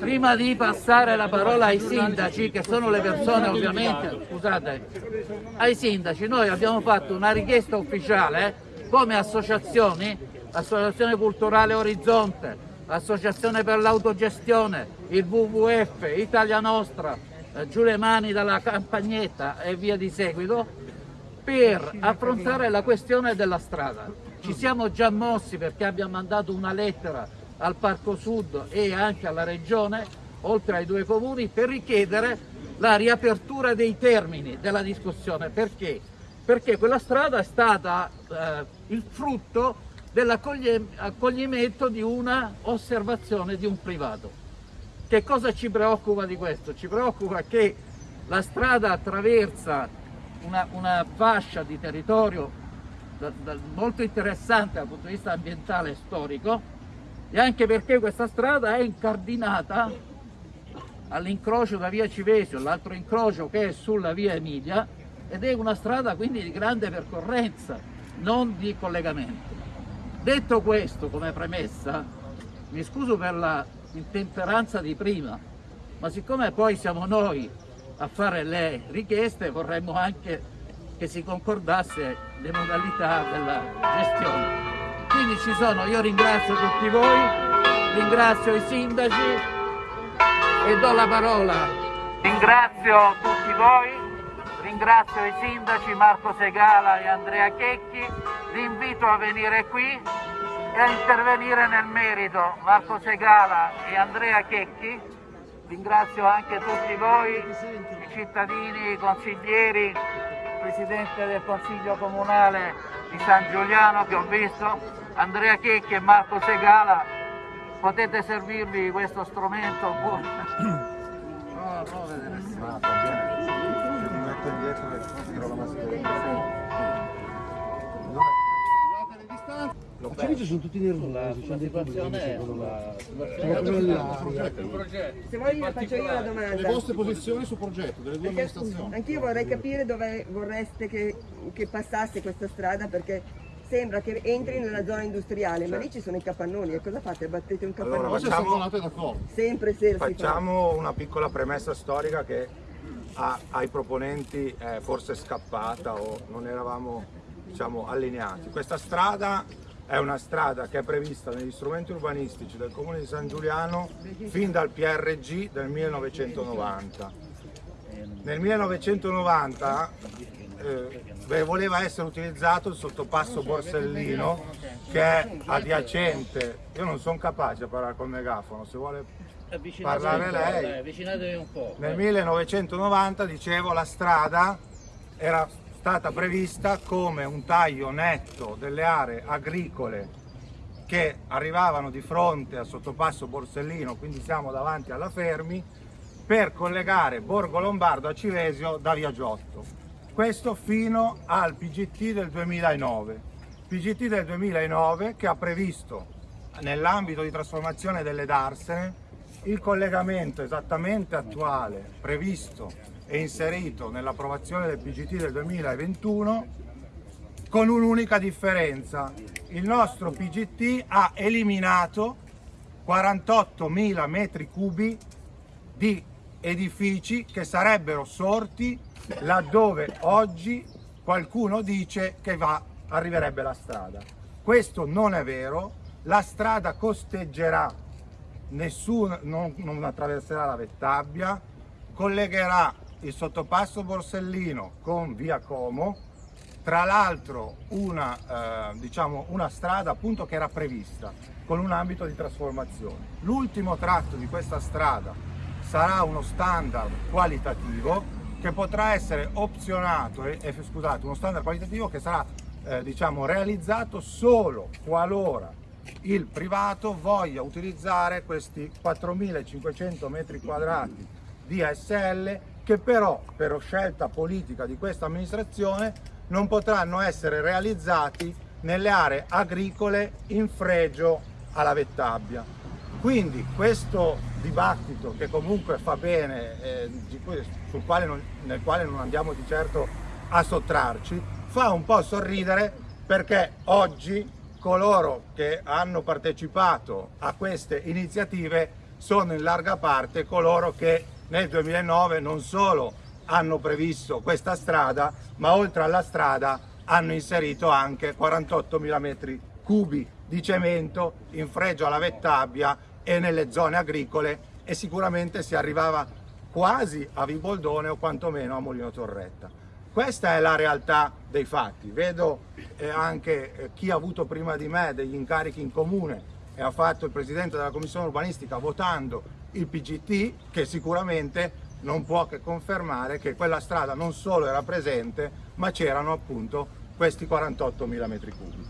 Prima di passare la parola ai sindaci, che sono le persone ovviamente, scusate, ai sindaci, noi abbiamo fatto una richiesta ufficiale come associazioni, l'Associazione Culturale Orizzonte, l'Associazione per l'Autogestione, il WWF, Italia Nostra, eh, Giulia Mani dalla Campagnetta e via di seguito, per affrontare la questione della strada. Ci siamo già mossi perché abbiamo mandato una lettera al Parco Sud e anche alla Regione, oltre ai due comuni, per richiedere la riapertura dei termini della discussione. Perché? Perché quella strada è stata eh, il frutto dell'accoglimento di una osservazione di un privato. Che cosa ci preoccupa di questo? Ci preoccupa che la strada attraversa una, una fascia di territorio da, da, molto interessante dal punto di vista ambientale e storico, e anche perché questa strada è incardinata all'incrocio da via Civesio, l'altro incrocio che è sulla via Emilia ed è una strada quindi di grande percorrenza, non di collegamento. Detto questo come premessa, mi scuso per la intemperanza di prima, ma siccome poi siamo noi a fare le richieste vorremmo anche che si concordasse le modalità della gestione. Quindi ci sono, io ringrazio tutti voi, ringrazio i sindaci e do la parola. Ringrazio tutti voi, ringrazio i sindaci Marco Segala e Andrea Checchi, vi invito a venire qui e a intervenire nel merito. Marco Segala e Andrea Checchi, ringrazio anche tutti voi, i cittadini, i consiglieri, Presidente del Consiglio Comunale di San Giuliano che ho visto, Andrea Checchi e Marco Segala, potete servirvi questo strumento? no, no, vedere. Ma va bene. Mi metto indietro e tiro la mascherina. Ci sono tutti nervosi, la situazione è la Se vuoi io faccio io la domanda. Le vostre posizioni sul progetto delle due amministrazioni. Anch'io vorrei capire dove vorreste che, che passasse questa strada perché sembra che entri nella zona industriale, certo. ma lì ci sono i capannoni e cosa fate? Battete un capannone? Allora, facciamo, Sempre se Facciamo una piccola premessa storica che a, ai proponenti è forse scappata o non eravamo diciamo, allineati. Questa strada è una strada che è prevista negli strumenti urbanistici del Comune di San Giuliano fin dal PRG del 1990. Nel 1990 eh, voleva essere utilizzato il sottopasso Borsellino che è adiacente, io non sono capace a parlare col megafono, se vuole parlare lei. Avvicinatevi un po'. Nel 1990, dicevo, la strada era stata prevista come un taglio netto delle aree agricole che arrivavano di fronte al sottopasso Borsellino, quindi siamo davanti alla Fermi, per collegare Borgo Lombardo a Civesio da Via Giotto questo fino al PGT del 2009. PGT del 2009 che ha previsto nell'ambito di trasformazione delle darsene il collegamento esattamente attuale, previsto e inserito nell'approvazione del PGT del 2021 con un'unica differenza. Il nostro PGT ha eliminato 48.000 metri cubi di edifici che sarebbero sorti laddove oggi qualcuno dice che va, arriverebbe la strada. Questo non è vero, la strada costeggerà, nessuno, non, non attraverserà la Vettabbia, collegherà il sottopasso Borsellino con via Como, tra l'altro una, eh, diciamo una strada appunto che era prevista con un ambito di trasformazione. L'ultimo tratto di questa strada sarà uno standard qualitativo che potrà essere opzionato, eh, eh, scusate, uno standard qualitativo che sarà eh, diciamo, realizzato solo qualora il privato voglia utilizzare questi 4.500 metri quadrati di ASL che però per scelta politica di questa amministrazione non potranno essere realizzati nelle aree agricole in fregio alla Vettabbia. Quindi questo dibattito che comunque fa bene, eh, quale non, nel quale non andiamo di certo a sottrarci, fa un po' sorridere perché oggi coloro che hanno partecipato a queste iniziative sono in larga parte coloro che nel 2009 non solo hanno previsto questa strada, ma oltre alla strada hanno inserito anche 48.000 metri cubi di cemento in fregio alla Vettabbia e nelle zone agricole e sicuramente si arrivava quasi a Viboldone o quantomeno a Molino Torretta. Questa è la realtà dei fatti. Vedo eh, anche eh, chi ha avuto prima di me degli incarichi in comune e ha fatto il presidente della commissione urbanistica votando il PGT che sicuramente non può che confermare che quella strada non solo era presente ma c'erano appunto questi 48.000 metri cubi.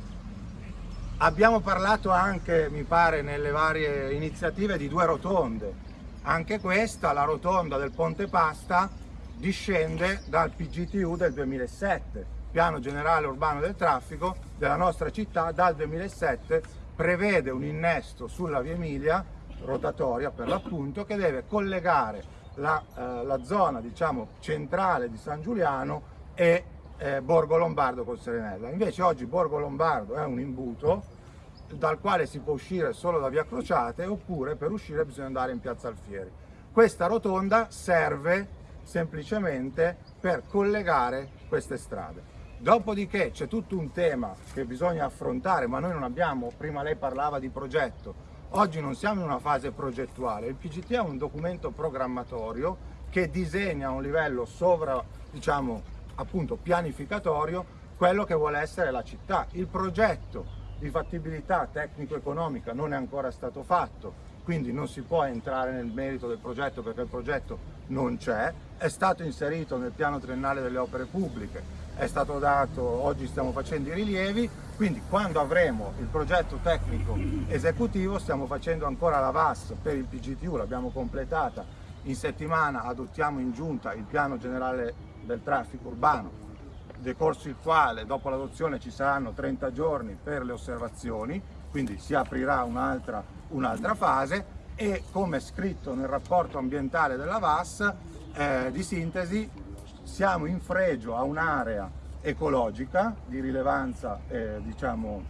Abbiamo parlato anche, mi pare, nelle varie iniziative di due rotonde. Anche questa, la rotonda del Ponte Pasta, discende dal PGTU del 2007, Piano Generale Urbano del Traffico della nostra città dal 2007 prevede un innesto sulla via Emilia, rotatoria per l'appunto, che deve collegare la, eh, la zona diciamo, centrale di San Giuliano e eh, Borgo Lombardo col Serenella. Invece oggi Borgo Lombardo è un imbuto dal quale si può uscire solo da via Crociate oppure per uscire bisogna andare in piazza Alfieri. Questa rotonda serve semplicemente per collegare queste strade. Dopodiché c'è tutto un tema che bisogna affrontare, ma noi non abbiamo, prima lei parlava di progetto, oggi non siamo in una fase progettuale, il PGT è un documento programmatorio che disegna a un livello sovra, diciamo, appunto pianificatorio quello che vuole essere la città. Il progetto di fattibilità tecnico-economica non è ancora stato fatto, quindi non si può entrare nel merito del progetto perché il progetto non c'è, è stato inserito nel piano triennale delle opere pubbliche, è stato dato, oggi stiamo facendo i rilievi, quindi quando avremo il progetto tecnico esecutivo stiamo facendo ancora la VAS per il PGTU, l'abbiamo completata. In settimana, adottiamo in giunta il piano generale del traffico urbano, decorso il quale dopo l'adozione ci saranno 30 giorni per le osservazioni, quindi si aprirà un'altra un fase. E come scritto nel rapporto ambientale della VAS eh, di sintesi siamo in fregio a un'area ecologica di rilevanza, eh, diciamo,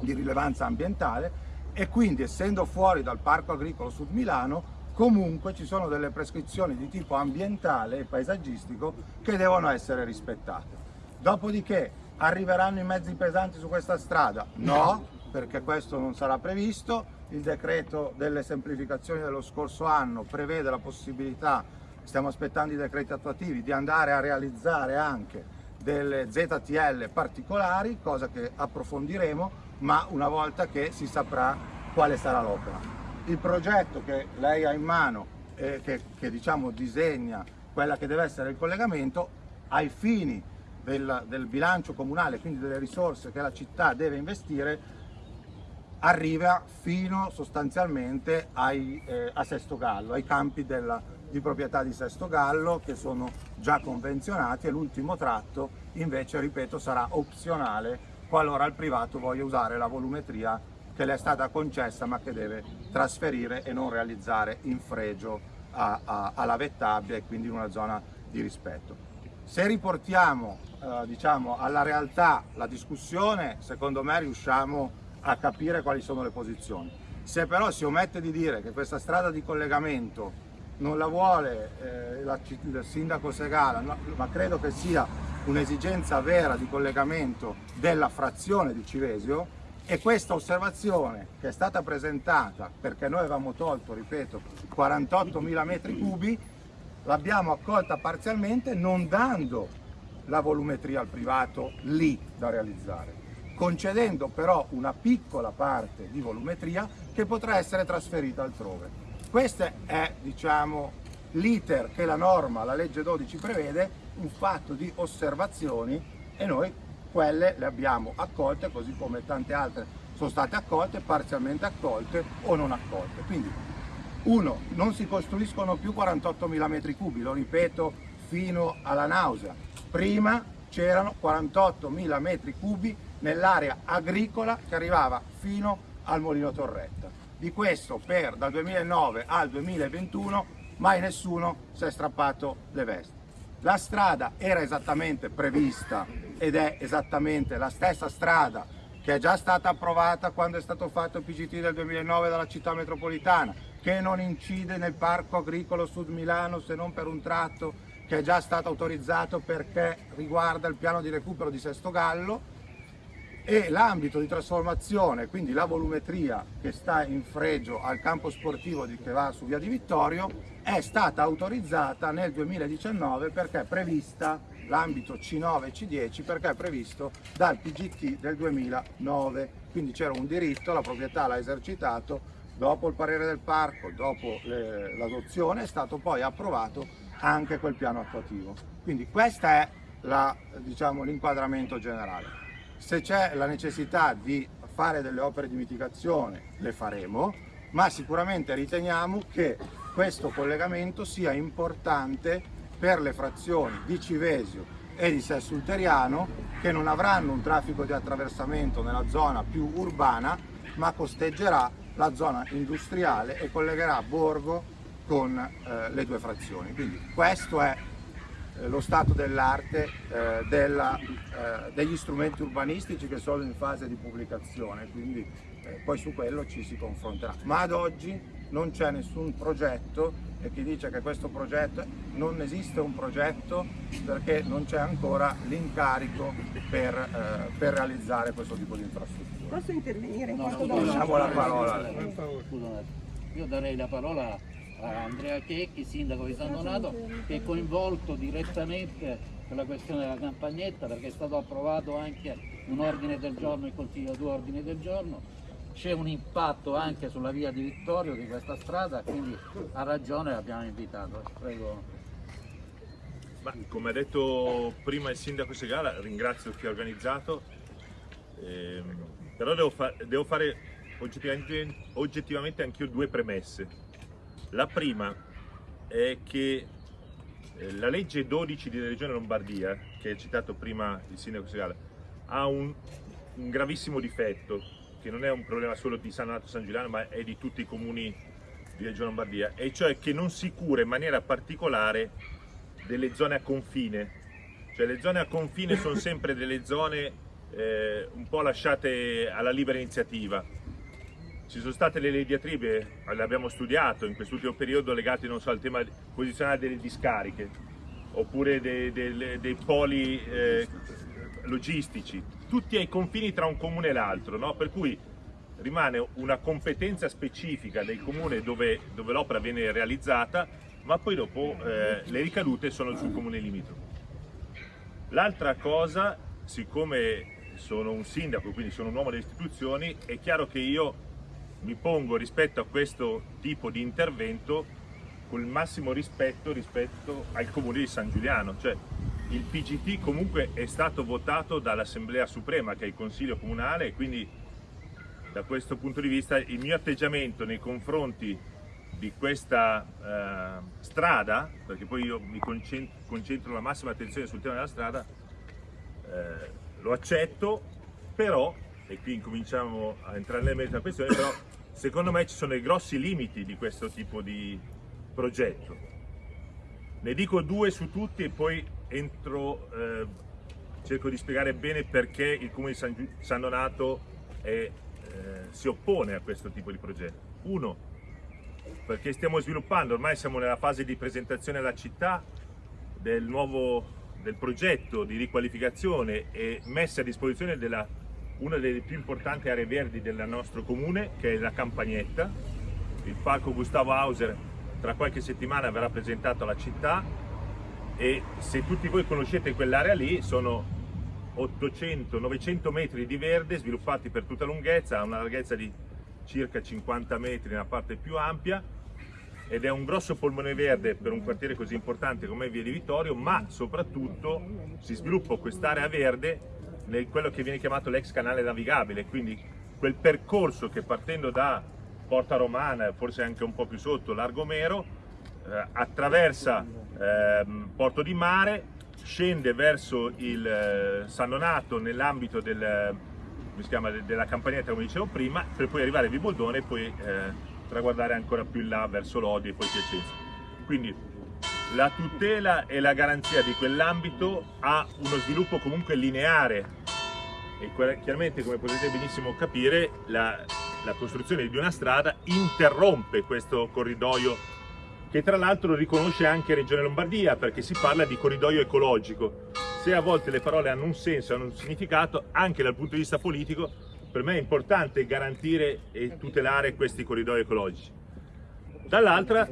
di rilevanza ambientale e quindi essendo fuori dal Parco Agricolo Sud Milano comunque ci sono delle prescrizioni di tipo ambientale e paesaggistico che devono essere rispettate. Dopodiché arriveranno i mezzi pesanti su questa strada? No, perché questo non sarà previsto. Il decreto delle semplificazioni dello scorso anno prevede la possibilità stiamo aspettando i decreti attuativi, di andare a realizzare anche delle ZTL particolari, cosa che approfondiremo, ma una volta che si saprà quale sarà l'opera. Il progetto che lei ha in mano, eh, che, che diciamo disegna quella che deve essere il collegamento, ai fini del, del bilancio comunale, quindi delle risorse che la città deve investire, arriva fino sostanzialmente ai, eh, a Sesto Gallo, ai campi della, di proprietà di Sesto Gallo che sono già convenzionati e l'ultimo tratto invece, ripeto, sarà opzionale qualora il privato voglia usare la volumetria che le è stata concessa ma che deve trasferire e non realizzare in fregio a, a, alla Vettabbia e quindi in una zona di rispetto. Se riportiamo eh, diciamo, alla realtà la discussione, secondo me riusciamo a capire quali sono le posizioni. Se però si omette di dire che questa strada di collegamento non la vuole eh, la, il sindaco Segala, no, ma credo che sia un'esigenza vera di collegamento della frazione di Civesio e questa osservazione che è stata presentata perché noi avevamo tolto, ripeto, 48.000 metri cubi, l'abbiamo accolta parzialmente non dando la volumetria al privato lì da realizzare, concedendo però una piccola parte di volumetria che potrà essere trasferita altrove. Questo è diciamo, l'iter che la norma, la legge 12 prevede, un fatto di osservazioni e noi quelle le abbiamo accolte così come tante altre sono state accolte, parzialmente accolte o non accolte. Quindi uno, non si costruiscono più 48.000 metri cubi, lo ripeto fino alla nausea. Prima c'erano 48.000 metri cubi nell'area agricola che arrivava fino al Molino Torretta. Di questo per dal 2009 al 2021 mai nessuno si è strappato le vesti. La strada era esattamente prevista ed è esattamente la stessa strada che è già stata approvata quando è stato fatto il PGT del 2009 dalla città metropolitana, che non incide nel parco agricolo Sud Milano se non per un tratto che è già stato autorizzato perché riguarda il piano di recupero di Sesto Gallo e l'ambito di trasformazione, quindi la volumetria che sta in fregio al campo sportivo di, che va su via di Vittorio, è stata autorizzata nel 2019 perché è prevista l'ambito C9 e C10 perché è previsto dal PGT del 2009, quindi c'era un diritto, la proprietà l'ha esercitato, dopo il parere del parco, dopo l'adozione è stato poi approvato anche quel piano attuativo. Quindi questo è diciamo, l'inquadramento diciamo, generale. Se c'è la necessità di fare delle opere di mitigazione le faremo, ma sicuramente riteniamo che questo collegamento sia importante per le frazioni di Civesio e di Sessulteriano che non avranno un traffico di attraversamento nella zona più urbana ma costeggerà la zona industriale e collegherà Borgo con eh, le due frazioni. Quindi questo è lo stato dell'arte eh, eh, degli strumenti urbanistici che sono in fase di pubblicazione, quindi eh, poi su quello ci si confronterà. Ma ad oggi non c'è nessun progetto e chi dice che questo progetto non esiste un progetto perché non c'è ancora l'incarico per, eh, per, realizzare questo tipo di infrastruttura. Posso intervenire? No, no, lasciamo la parola. Scusa, io darei la parola a Andrea Checchi, sindaco di San Donato, che è coinvolto direttamente per la questione della campagnetta perché è stato approvato anche un ordine del giorno, il Consiglio due ordini del giorno, c'è un impatto anche sulla via di Vittorio di questa strada, quindi ha ragione l'abbiamo invitato. Prego. Ma, come ha detto prima il sindaco Segala, ringrazio chi ha organizzato, ehm, però devo, fa devo fare oggettivamente, oggettivamente anch'io due premesse. La prima è che eh, la legge 12 della Regione Lombardia, che ha citato prima il sindaco Segale, ha un, un, gravissimo difetto, che non è un problema solo di San Donato San Giuliano, ma è di tutti i comuni di Regione Lombardia, e cioè che non si cura in maniera particolare delle zone a confine. Cioè le zone a confine sono sempre delle zone eh, un po' lasciate alla libera iniziativa, ci sono state le diatribe, le abbiamo studiato in quest'ultimo periodo legate so al tema posizionale delle discariche oppure dei, dei, dei poli eh, logistici, tutti ai confini tra un comune e l'altro, no? per cui rimane una competenza specifica del comune dove, dove l'opera viene realizzata, ma poi dopo eh, le ricadute sono sul comune limitrofo. L'altra cosa, siccome sono un sindaco, quindi sono un uomo delle istituzioni, è chiaro che io mi pongo rispetto a questo tipo di intervento con il massimo rispetto rispetto al comune di San Giuliano, cioè il PGT comunque è stato votato dall'Assemblea Suprema che è il Consiglio Comunale e quindi da questo punto di vista il mio atteggiamento nei confronti di questa eh, strada, perché poi io mi concentro, concentro, la massima attenzione sul tema della strada, eh, lo accetto, però e qui incominciamo a entrare nel merito della questione, però secondo me ci sono dei grossi limiti di questo tipo di progetto. Ne dico due su tutti e poi entro, eh, cerco di spiegare bene perché il Comune di San, San Donato è, eh, si oppone a questo tipo di progetto. Uno, perché stiamo sviluppando, ormai siamo nella fase di presentazione alla città del nuovo del progetto di riqualificazione e messa a disposizione della una delle più importanti aree verdi del nostro comune che è la Campagnetta. Il parco Gustavo Hauser tra qualche settimana verrà presentato alla città e se tutti voi conoscete quell'area lì sono 800-900 metri di verde sviluppati per tutta lunghezza, ha una larghezza di circa 50 metri nella parte più ampia ed è un grosso polmone verde per un quartiere così importante come Via di Vittorio, ma soprattutto si sviluppa quest'area verde nel quello che viene chiamato l'ex canale navigabile, quindi quel percorso che partendo da Porta Romana, forse anche un po' più sotto, Largo Mero, eh, attraversa eh, Porto di Mare, scende verso il eh, San Donato nell'ambito del, della campagnetta come dicevo prima, per poi arrivare a Viboldone e poi eh, traguardare ancora più in là verso Lodi e poi Piacenza. Quindi la tutela e la garanzia di quell'ambito ha uno sviluppo comunque lineare e chiaramente come potete benissimo capire la, la costruzione di una strada interrompe questo corridoio che tra l'altro riconosce anche Regione Lombardia perché si parla di corridoio ecologico. Se a volte le parole hanno un senso, hanno un significato, anche dal punto di vista politico, per me è importante garantire e tutelare questi corridoi ecologici. Dall'altra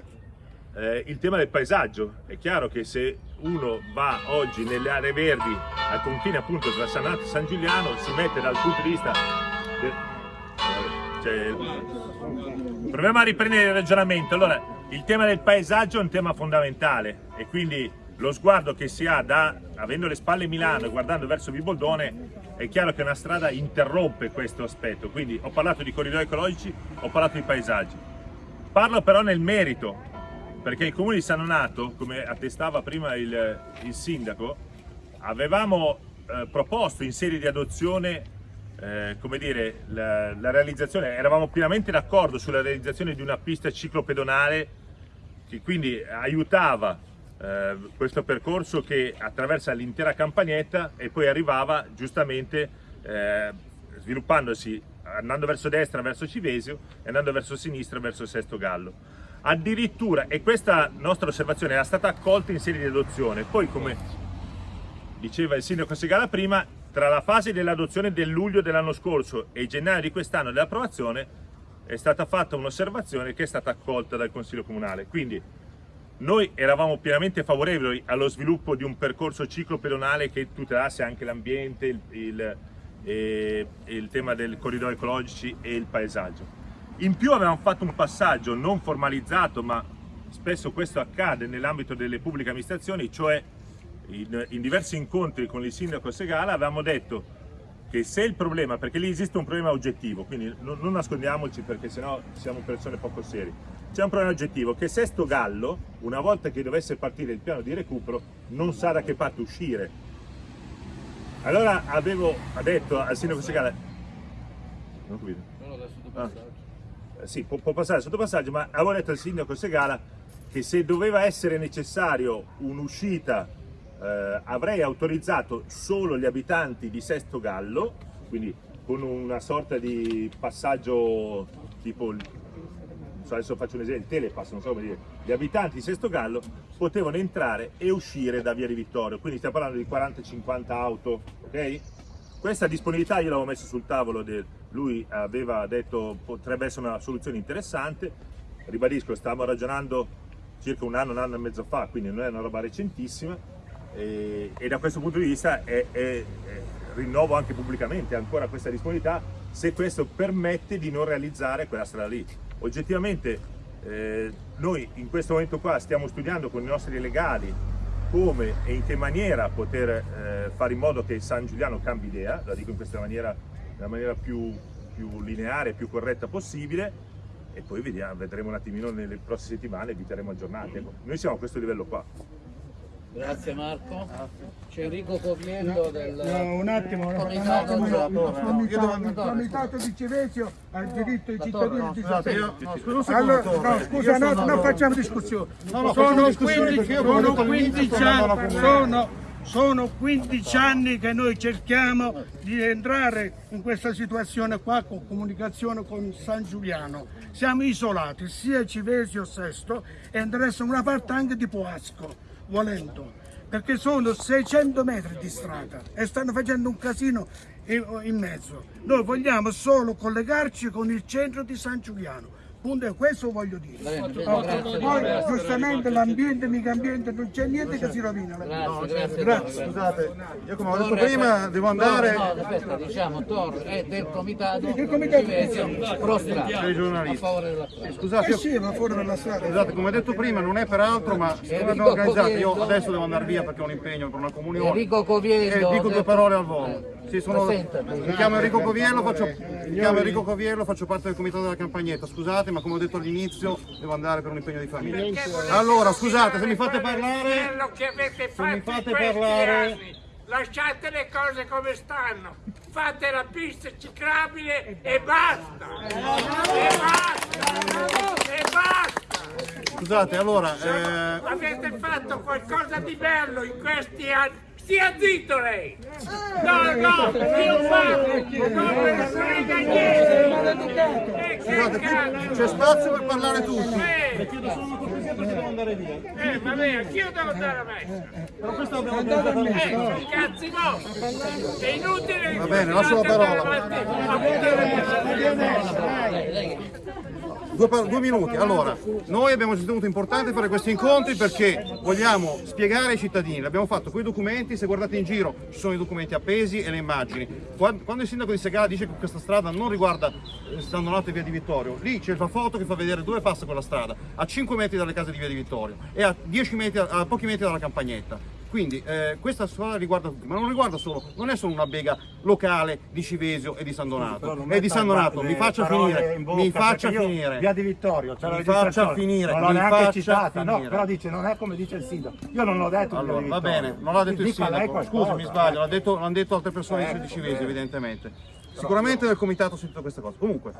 eh, il tema del paesaggio. È chiaro che se uno va oggi nelle aree verdi al confine appunto tra San Nato e San Giuliano si mette dal punto di vista cioè, proviamo a riprendere il ragionamento. Allora, il tema del paesaggio è un tema fondamentale e quindi lo sguardo che si ha da, avendo le spalle Milano e guardando verso Viboldone, è chiaro che una strada interrompe questo aspetto. Quindi ho parlato di corridoi ecologici, ho parlato di paesaggi. Parlo però nel merito, perché il comune di San Donato, come attestava prima il, il sindaco, avevamo eh, proposto in serie di adozione eh, come dire, la, la, realizzazione, eravamo pienamente d'accordo sulla realizzazione di una pista ciclopedonale che quindi aiutava eh, questo percorso che attraversa l'intera campagnetta e poi arrivava giustamente eh, sviluppandosi andando verso destra verso Civesio e andando verso sinistra verso Sesto Gallo. Addirittura, e questa nostra osservazione era stata accolta in serie di adozione, poi come diceva il sindaco Segala prima, tra la fase dell'adozione del luglio dell'anno scorso e gennaio di quest'anno dell'approvazione è stata fatta un'osservazione che è stata accolta dal Consiglio Comunale. Quindi noi eravamo pienamente favorevoli allo sviluppo di un percorso ciclopedonale che tutelasse anche l'ambiente, il, il, eh, il tema del corridoio ecologici e il paesaggio. In più avevamo fatto un passaggio non formalizzato, ma spesso questo accade nell'ambito delle pubbliche amministrazioni, cioè in, in diversi incontri con il sindaco Segala avevamo detto che se il problema, perché lì esiste un problema oggettivo, quindi non, non nascondiamoci perché sennò siamo persone poco serie, c'è un problema oggettivo che Sesto Gallo, una volta che dovesse partire il piano di recupero, non sa da che parte uscire. Allora avevo detto al sindaco Segala, non capito? Ah, sì, può, può passare sotto passaggio, ma avevo detto al sindaco Segala che se doveva essere necessario un'uscita eh, avrei autorizzato solo gli abitanti di Sesto Gallo, quindi con una sorta di passaggio tipo, adesso faccio un esempio, il telepass, non so come dire, gli abitanti di Sesto Gallo potevano entrare e uscire da Via di Vittorio, quindi stiamo parlando di 40-50 auto, ok? Questa disponibilità io l'avevo messo sul tavolo, del, lui aveva detto potrebbe essere una soluzione interessante, ribadisco, stavamo ragionando circa un anno, un anno e mezzo fa, quindi non è una roba recentissima, e, e da questo punto di vista è, è, è, rinnovo anche pubblicamente ancora questa disponibilità se questo permette di non realizzare quella strada lì. Oggettivamente eh, noi in questo momento qua stiamo studiando con i nostri legali come e in che maniera poter eh, fare in modo che San Giuliano cambi idea, la dico in questa maniera, nella maniera più, più lineare più corretta possibile e poi vediamo, vedremo un attimino nelle prossime settimane vi terremo aggiornati. Ecco, noi siamo a questo livello qua. Grazie Marco. C'è Enrico Coviello del no, un attimo, un comitato, attimo, no, il comitato, il comitato di Civesio ha il diritto ai cittadini di sapere. Allora, no, scusa, no, non facciamo discussione. No, sono discussione 15, perché io sono come ho detto all'inizio 15 sto andando alla anni, sono, sono 15 anni che noi cerchiamo di entrare in questa situazione qua con comunicazione con San Giuliano. Siamo isolati, sia Civesio Sesto e adesso una parte anche di Poasco, volendo perché sono 600 metri di strada e stanno facendo un casino in mezzo. Noi vogliamo solo collegarci con il centro di San Giuliano. Punto, questo voglio dire. Bene, bene, grazie, poi grazie. giustamente l'ambiente, mica ambiente, non c'è niente che si rovina. Grazie, grazie. Grazie. Torre. Scusate, io come ho detto prima devo andare No, no, aspetta, diciamo Torre è del comitato Il comitato- Civesio pro strada, dei a giornalisti. favore della strada. Scusate, Eh io, sì, ma fuori dalla strada. scusate, come ho detto prima non è per altro, ma siccome Enrico abbiamo organizzato, io adesso devo andare via perché ho un impegno per una comunione. Enrico Coviello. E dico due parole al volo. Sì, sono- mi chiamo Enrico Coviello, faccio, mi chiamo Enrico Coviello, faccio parte del comitato della campagnetta. Scusate, ma come ho detto all'inizio, devo andare per un impegno di famiglia. Allora, scusate, se mi fate parlare, quello che avete se mi fate parlare- anni. Lasciate le cose come stanno. Fate la pista ciclabile e basta. E basta. E basta. scusate, allora, eh, Avete fatto qualcosa di bello in questi anni. Stia zitto lei! No, no, io parlo! Non me ne frega niente! Eh, che Scusate, c'è spazio per parlare tutti. Eh, eh, vabbè, anch'io devo andare a messa! Però questo abbiamo organizzato noi. Eh, cazzi no! È inutile che Va bene, lascio la parola. Due, due minuti. Allora, noi abbiamo ritenuto importante fare questi incontri perché vogliamo spiegare ai cittadini. L'abbiamo fatto con i documenti, se guardate in giro ci sono i documenti appesi e le immagini. Quando, il sindaco di Segala dice che questa strada non riguarda eh, San Donato e via di Vittorio, lì c'è la foto che fa vedere dove passa quella strada, a 5 metri dalle case di via di Vittorio e a, 10 metri, a pochi metri dalla campagnetta. Quindi eh, questa strada riguarda tutti, ma non riguarda solo, non è solo una bega locale di Civesio e di San Donato. non È di San Donato, mi faccia finire, in bocca, mi faccia finire. Via di Vittorio, c'è la Mi faccia finire, Non l'ho neanche citata, no, però dice non è come dice il sindaco. Io non l'ho detto. Allora, va bene, non l'ha detto il sindaco, scusi mi sbaglio, l'ha detto- l'hanno detto altre persone di Civezio evidentemente. Sicuramente del comitato ho sentito queste cose. Comunque,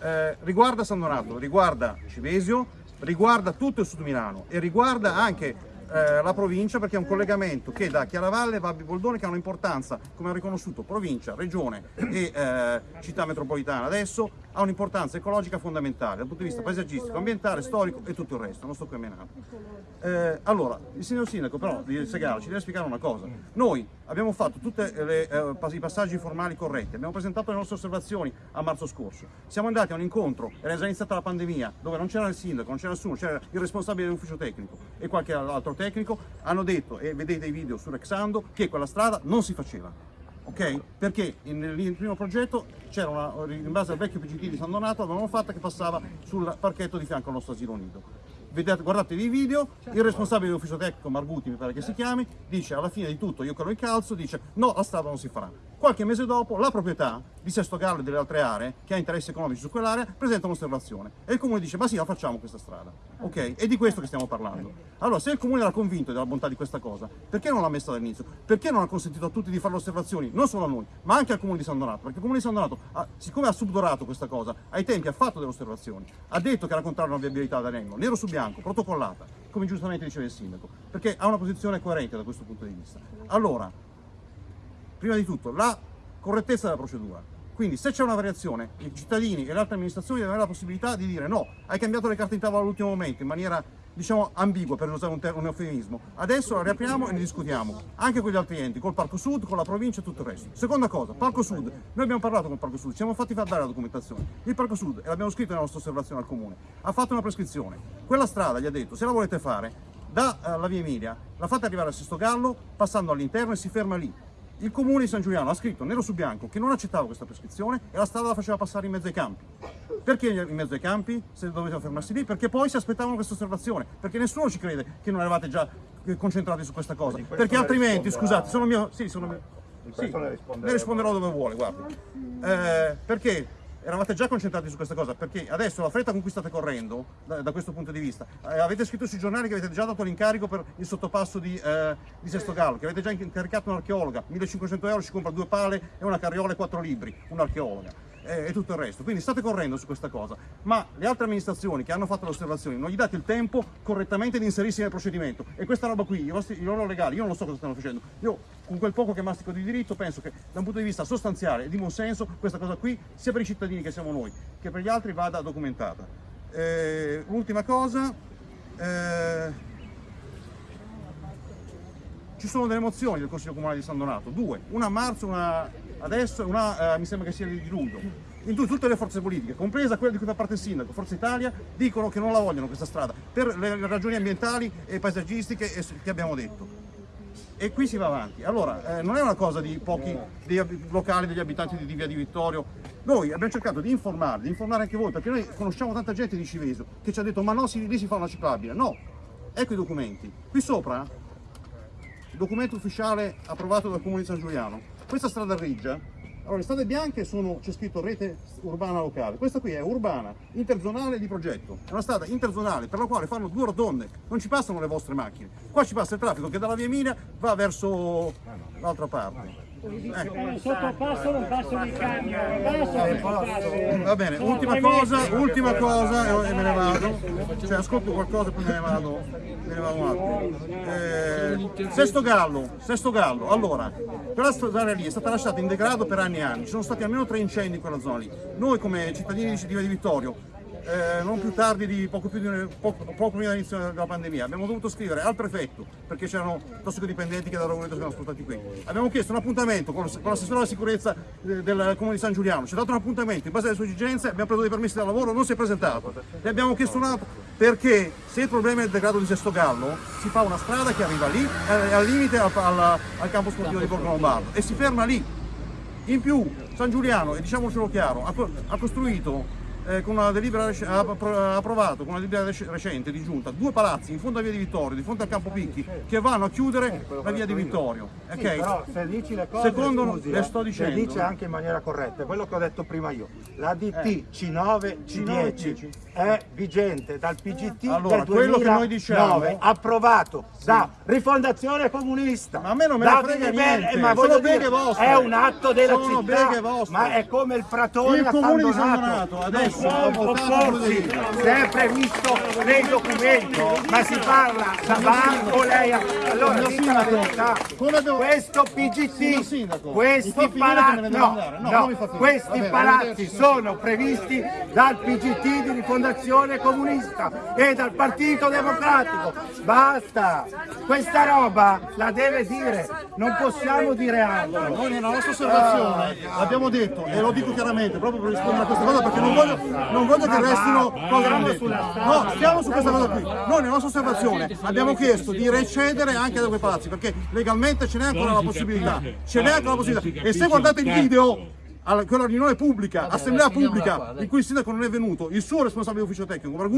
eh, riguarda San Donato, riguarda Civesio, riguarda tutto il sud Milano e riguarda anche eh, la provincia perché è un collegamento che da Chiaravalle va a Biboldone che ha un'importanza, come ha riconosciuto provincia, regione e eh, città metropolitana adesso, ha un'importanza ecologica fondamentale dal punto di vista paesaggistico, ambientale, storico e tutto il resto, non sto qui a menare. Eh, allora, il signor sindaco però di Segalo ci deve spiegare una cosa. Noi abbiamo fatto tutti i passaggi formali corretti, abbiamo presentato le nostre osservazioni a marzo scorso, siamo andati a un incontro, era già iniziata la pandemia, dove non c'era il sindaco, non c'era nessuno, c'era il responsabile dell'ufficio tecnico e qualche altro tecnico, hanno detto, e vedete i video su Rexando, che quella strada non si faceva. Ok? Perché nel primo progetto c'era una, in base al vecchio PGT di San Donato, l'avevano fatta che passava sul parchetto di fianco al nostro asilo nido. Vedete, guardatevi i video, il responsabile dell'ufficio tecnico, Marguti mi pare che si chiami, dice alla fine di tutto io che lo incalzo, dice no, la strada non si farà. Qualche mese dopo la proprietà di Sesto Gallo e delle altre aree, che ha interessi economici su quell'area, presenta un'osservazione e il comune dice ma sì, la facciamo questa strada. Ok? È di questo che stiamo parlando. Allora, se il comune era convinto della bontà di questa cosa, perché non l'ha messa dall'inizio? Perché non ha consentito a tutti di fare le osservazioni, non solo a noi, ma anche al comune di San Donato? Perché il comune di San Donato, ha- siccome ha subdorato questa cosa, ai tempi ha fatto delle osservazioni, ha detto che era contrario alla viabilità da Rengo, nero su bianco, protocollata, come giustamente diceva il sindaco, perché ha una posizione coerente da questo punto di vista. Allora, prima di tutto la correttezza della procedura. Quindi se c'è una variazione, i cittadini e le altre amministrazioni devono avere la possibilità di dire no, hai cambiato le carte in tavola all'ultimo momento in maniera diciamo ambigua per usare un, un eufemismo. Adesso la riapriamo e ne discutiamo, anche con gli altri enti, col Parco Sud, con la provincia e tutto il resto. Seconda cosa, Parco Sud. Noi abbiamo parlato con il Parco Sud, ci siamo fatti far dare la documentazione. Il Parco Sud, e l'abbiamo scritto nella nostra osservazione al comune, ha fatto una prescrizione. Quella strada gli ha detto, se la volete fare, dalla via Emilia, la fate arrivare a Sesto Gallo, passando all'interno e si ferma lì. Il comune di San Giuliano ha scritto nero su bianco che non accettava questa prescrizione e la strada la faceva passare in mezzo ai campi. Perché in mezzo ai campi? Se dovevano fermarsi lì? Perché poi si aspettavano questa osservazione. Perché nessuno ci crede che non eravate già eh, concentrati su questa cosa. Perché altrimenti, scusate, sono mio. Sì, sono mio. Sì, ne risponderò dove vuole, guardi. Eh, perché eravate già concentrati su questa cosa? Perché adesso la fretta con cui state correndo, da, da questo punto di vista, eh, avete scritto sui giornali che avete già dato l'incarico per il sottopasso di, eh, di Sesto Gallo, che avete già incaricato un'archeologa, 1500 euro ci compra due pale e una carriola e quattro libri, un'archeologa. Eh, E tutto il resto, quindi state correndo su questa cosa, ma le altre amministrazioni che hanno fatto le osservazioni non gli date il tempo correttamente di inserirsi nel procedimento. E questa roba qui, i, vostri, i loro legali, io non lo so cosa stanno facendo, io con quel poco che mastico di diritto penso che da un punto di vista sostanziale e di buon senso questa cosa qui sia per i cittadini che siamo noi che per gli altri vada documentata. Eh, L'ultima cosa, eh, ci sono delle mozioni del Consiglio Comunale di San Donato, due, una a marzo, una adesso una eh, mi sembra che sia di luglio. In tu- tutte le forze politiche, compresa quella di cui fa parte il sindaco, Forza Italia, dicono che non la vogliono questa strada per le ragioni ambientali e paesaggistiche che abbiamo detto. E qui si va avanti. Allora, eh, non è una cosa di pochi dei locali, degli abitanti di Via di Vittorio. Noi abbiamo cercato di informare, di informare anche voi, perché noi conosciamo tanta gente di Civeso che ci ha detto ma no, si- lì si fa una ciclabile. No, ecco i documenti. Qui sopra documento ufficiale approvato dal Comune di San Giuliano. Questa strada Riggia, allora le strade bianche sono, c'è scritto rete urbana locale, questa qui è urbana, interzonale di progetto, è una strada interzonale per la quale fanno due rotonde, non ci passano le vostre macchine, qua ci passa il traffico che dalla via Emilia va verso l'altra parte. Sotto passo non passano i camion, passo passo. Va bene, ultima cosa, ultima cosa e me ne vado. Cioè ascolto qualcosa e poi me ne vado, me ne vado un attimo. Eh, Sesto Gallo, Sesto Gallo, allora, quella zona lì è stata lasciata in degrado per anni e anni, ci sono stati almeno tre incendi in quella zona lì. Noi come cittadini di Via di Vittorio eh, non più tardi di poco, più di, poco, poco prima dell'inizio della pandemia. Abbiamo dovuto scrivere al prefetto perché c'erano tossicodipendenti che da Rovereto si erano spostati qui. Abbiamo chiesto un appuntamento con, con l'assessore alla sicurezza eh, del comune di San Giuliano, ci ha dato un appuntamento in base alle sue esigenze, abbiamo preso dei permessi da lavoro, non si è presentato. E abbiamo chiesto un altro perché se il problema è il degrado di Sesto Gallo si fa una strada che arriva lì, eh, al limite al, al, al campo sportivo di Borgo Lombardo e si ferma lì. In più San Giuliano, e diciamocelo chiaro, ha, ha costruito eh, con una delibera ha appro- ha approvato con una delibera rec- recente di giunta due palazzi in fondo a via di Vittorio, di fronte al campo Picchi, che vanno a chiudere la via di Vittorio. Sì, però se dici le cose, Secondo scusi, le eh, sto le dicendo. dice anche in maniera corretta, quello che ho detto prima io. La DT Eh. C9 C10 è vigente dal PGT Allora, del quello che noi 2009, diciamo- approvato da Rifondazione Comunista. Ma a me non me ne frega niente, ma sono dire, vostre. È un atto della Sono città, beghe vostre. ma è come il Pratone Il a comune di San San Donato. Adesso Non ha può votato opporsi, quello se è previsto nei documenti, ma si parla da bar o lei. Allora, dica la Sindaco, verità. Questo PGT, questi palazzi, no. No, questi palazzi sono previsti dal PGT di Rifondazione Comunista e dal Partito Democratico. Basta! Questa roba la deve dire, non possiamo dire altro. Noi nella nostra osservazione l'abbiamo detto e lo dico chiaramente proprio per rispondere a questa cosa perché non voglio, non voglio che restino cose non dette. No, stiamo su questa cosa qui. Noi nella nostra osservazione abbiamo chiesto di recedere anche da quei palazzi perché legalmente ce n'è ancora la possibilità. Ce n'è ancora la possibilità. E se guardate il video alla, quella riunione pubblica, assemblea pubblica in cui il sindaco non è venuto, il suo responsabile ufficio tecnico, una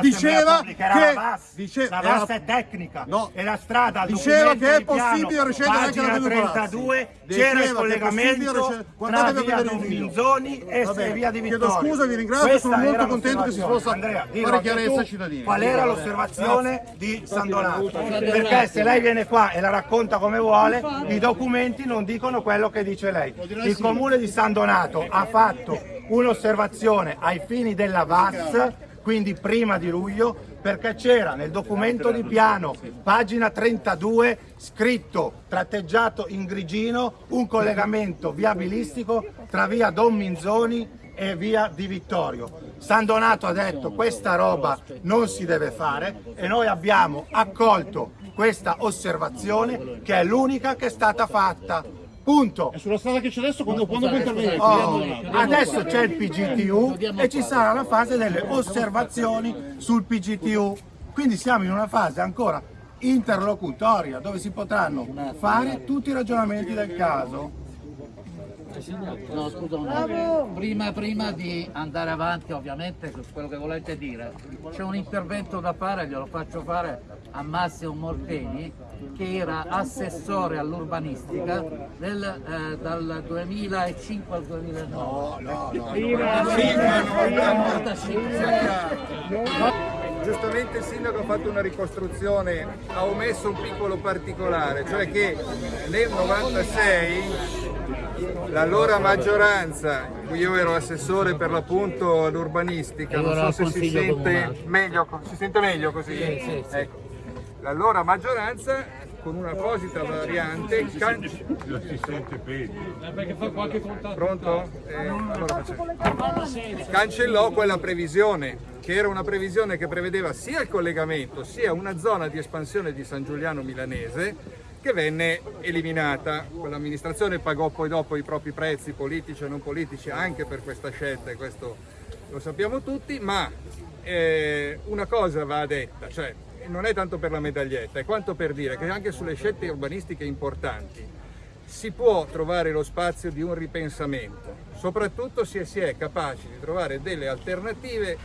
diceva pubblica, era che la VAS. dice- la era- VAS è tecnica No. e la strada Diceva che è possibile recedere anche palazzi. 32 Diceva c'era il è possibile collegamento tra via vedere il Don video. Minzoni e Va bene. via di Chiedo Vittorio scusa, vi ringrazio, Questa sono molto contento che si possa Andrea, fare chiarezza ai cittadini. qual era l'osservazione di San Donato perché se lei viene qua e la racconta come vuole i documenti non dicono quello che dice lei il comune di San Donato ha fatto un'osservazione ai fini della VAS quindi prima di luglio perché c'era nel documento di piano pagina 32 scritto tratteggiato in grigino un collegamento viabilistico tra via Don Minzoni e via di Vittorio. San Donato ha detto questa roba non si deve fare e noi abbiamo accolto questa osservazione che è l'unica che è stata fatta. Punto. E sulla strada che c'è adesso quando, quando puoi intervenire? Oh, adesso c'è il PGTU e ci sarà la fase delle osservazioni sul PGTU. Quindi siamo in una fase ancora interlocutoria dove si potranno fare tutti i ragionamenti del caso. No, scusa un attimo. Prima, prima di andare avanti, ovviamente, su quello che volete dire, c'è un intervento da fare, glielo faccio fare a Massimo Morteni, che era assessore all'urbanistica eh, dal 2005 al 2009. No, no, Giustamente il sindaco ha fatto una ricostruzione, ha omesso un piccolo particolare, cioè che nel 96 l'allora maggioranza, in cui io ero assessore per l'appunto all'urbanistica, non so se si sente meglio, si sente meglio così? Sì, sì, sì. Ecco. L'allora maggioranza con un'apposita variante can- Pronto? Eh, allora. Cancellò quella previsione, che era una previsione che prevedeva sia il collegamento sia una zona di espansione di San Giuliano Milanese che venne eliminata. L'amministrazione pagò poi dopo i propri prezzi politici e non politici anche per questa scelta e questo lo sappiamo tutti, ma eh, una cosa va detta, cioè non è tanto per la medaglietta, è quanto per dire che anche sulle scelte urbanistiche importanti si può trovare lo spazio di un ripensamento, soprattutto se si è capaci di trovare delle alternative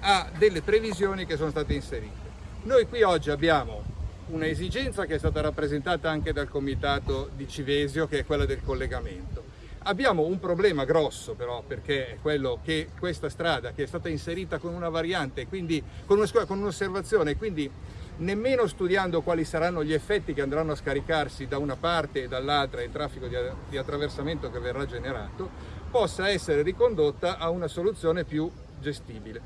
a delle previsioni che sono state inserite. Noi qui oggi abbiamo un'esigenza che è stata rappresentata anche dal comitato di Civesio, che è quella del collegamento. Abbiamo un problema grosso però, perché è quello che questa strada che è stata inserita con una variante, quindi con un'osservazione, quindi nemmeno studiando quali saranno gli effetti che andranno a scaricarsi da una parte e dall'altra il traffico di, di attraversamento che verrà generato, possa essere ricondotta a una soluzione più gestibile.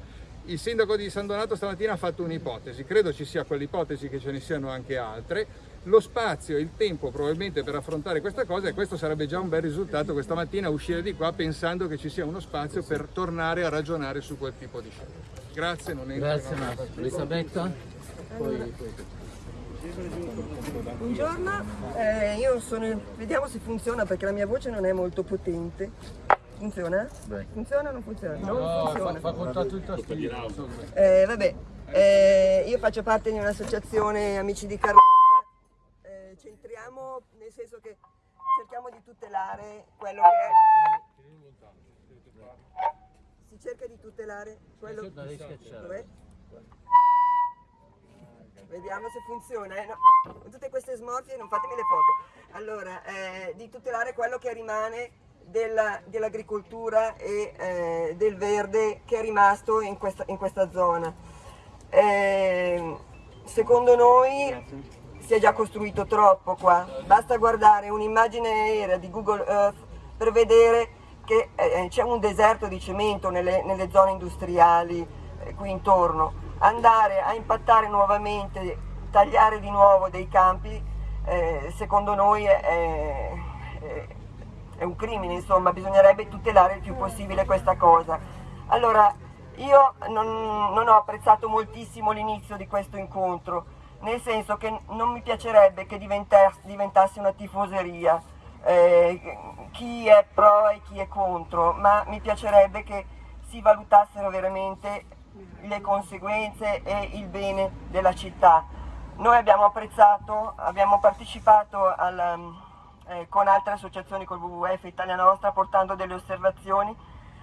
Il sindaco di San Donato stamattina ha fatto un'ipotesi, credo ci sia quell'ipotesi che ce ne siano anche altre, lo spazio e il tempo probabilmente per affrontare questa cosa e questo sarebbe già un bel risultato questa mattina uscire di qua pensando che ci sia uno spazio per tornare a ragionare su quel tipo di scelta. Grazie, non entro Grazie Marco. Elisabetta? Poi, Buongiorno, eh, io sono, vediamo se funziona perché la mia voce non è molto potente. Funziona? Funziona o non funziona? Non funziona. fa contatto il tastino. Eh, vabbè, eh, io faccio parte di un'associazione Amici di Carlotta, centriamo nel senso che cerchiamo di tutelare quello che è... Si cerca di tutelare quello riscacciare. Dov'è? Vediamo se funziona. eh, no. Tutte queste smorfie, non fatemi le foto. Allora, eh, di tutelare quello che rimane della- dell'agricoltura e eh, del verde che è rimasto in questa, in questa zona. Eh, secondo noi si è già costruito troppo qua. Basta guardare un'immagine aerea di Google Earth per vedere che eh, c'è un deserto di cemento nelle, nelle zone industriali eh, qui intorno. Andare a impattare nuovamente, tagliare di nuovo dei campi, eh, secondo noi è, è- è un crimine, insomma, bisognerebbe tutelare il più possibile questa cosa. Allora, io non, non ho apprezzato moltissimo l'inizio di questo incontro, nel senso che non mi piacerebbe che diventa- diventasse una tifoseria, eh, chi è pro e chi è contro, ma mi piacerebbe che si valutassero veramente le conseguenze e il bene della città. Noi abbiamo apprezzato, abbiamo partecipato al, eh, con altre associazioni, col WWF Italia Nostra, portando delle osservazioni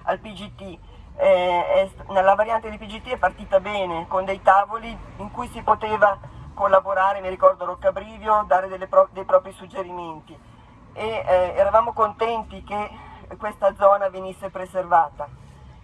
al PGT. Eh, è nella variante di PGT è partita bene, con dei tavoli in cui si poteva collaborare, mi ricordo Roccabrivio, dare pro- dei propri suggerimenti. E eh, eravamo contenti che questa zona venisse preservata.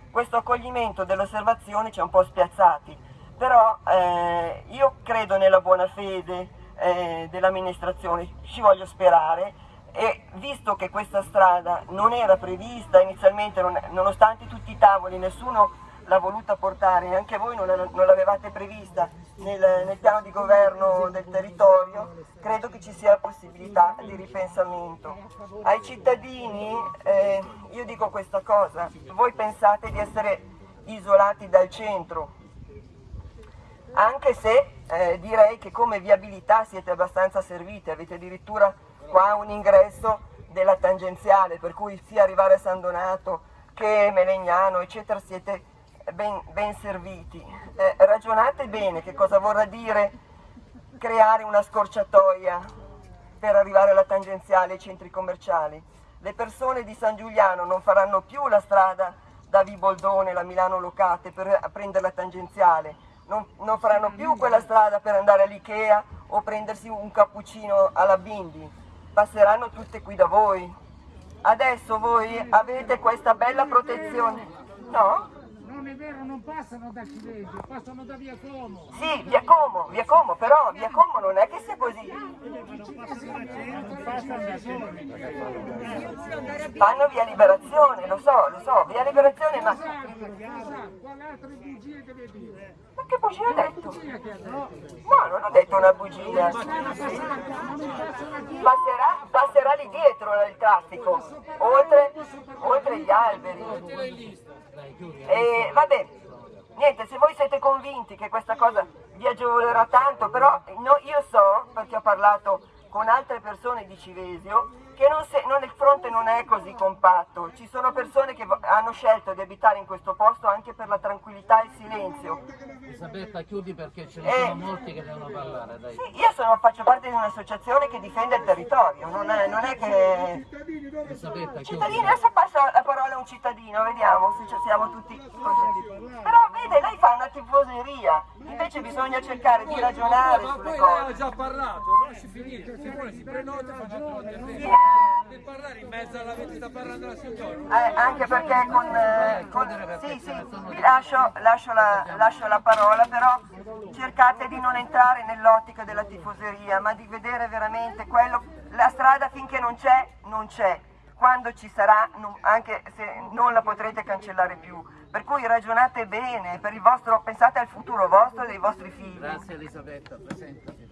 Questo accoglimento delle osservazioni ci ha un po' spiazzati, però eh, io credo nella buona fede eh, dell'amministrazione, ci voglio sperare. E visto che questa strada non era prevista inizialmente, non- nonostante tutti i tavoli, nessuno l'ha voluta portare, neanche voi non, la- non l'avevate prevista nel, nel piano di governo del territorio, credo che ci sia possibilità di ripensamento. Ai cittadini eh, io dico questa cosa, voi pensate di essere isolati dal centro, anche se eh, direi che come viabilità siete abbastanza serviti, avete addirittura qua un ingresso della tangenziale, per cui sia arrivare a San Donato che Melegnano, eccetera, siete ben, ben serviti. Eh, ragionate bene che cosa vorrà dire creare una scorciatoia per arrivare alla tangenziale ai centri commerciali. Le persone di San Giuliano non faranno più la strada da Viboldone, la Milano Locate per prendere la tangenziale, non, non faranno più quella strada per andare all'Ikea o prendersi un cappuccino alla Bindi, passeranno tutte qui da voi. Adesso voi avete questa bella protezione, no? Non è vero, non passano da Cilesi, passano da Via Como. Sì, via Como, via Como, però via Como non è che sia così. Fanno via liberazione, lo so, lo so, via liberazione, ma, ma che bugia ha detto. No, non ho detto una bugia. Passerà, passerà lì dietro il traffico, oltre, oltre gli alberi. E vabbè, niente, se voi siete convinti che questa cosa vi agevolerà tanto, però no, io so, perché ho parlato con altre persone di Civesio, che non se- non- il fronte non è così compatto. Ci sono persone che hanno scelto di abitare in questo posto anche per la tranquillità e il silenzio. Elisabetta, chiudi perché ce ne Eh. sono molti che devono parlare, dai. Sì, io sono- faccio parte di un'associazione che difende il territorio, non è, non è che... Elisabetta, chiudi. Cittadini, adesso passa la parola a un cittadino, vediamo se ci siamo tutti così. Però vede, lei fa una tifoseria, invece bisogna cercare di ragionare sulle cose. già parlato, lasci finire, si prenota, facciamo Potete parlare in mezzo alla vita sta parlando la signora? Eh, anche perché con, eh, con- sì, sì, vi lascio, lascio la, lascio la parola, però cercate di non entrare nell'ottica della tifoseria, ma di vedere veramente quello, la strada finché non c'è, non c'è. Quando ci sarà, non- anche se non la potrete cancellare più. Per cui ragionate bene, per il vostro, pensate al futuro vostro e dei vostri figli. Grazie Elisabetta, presentati.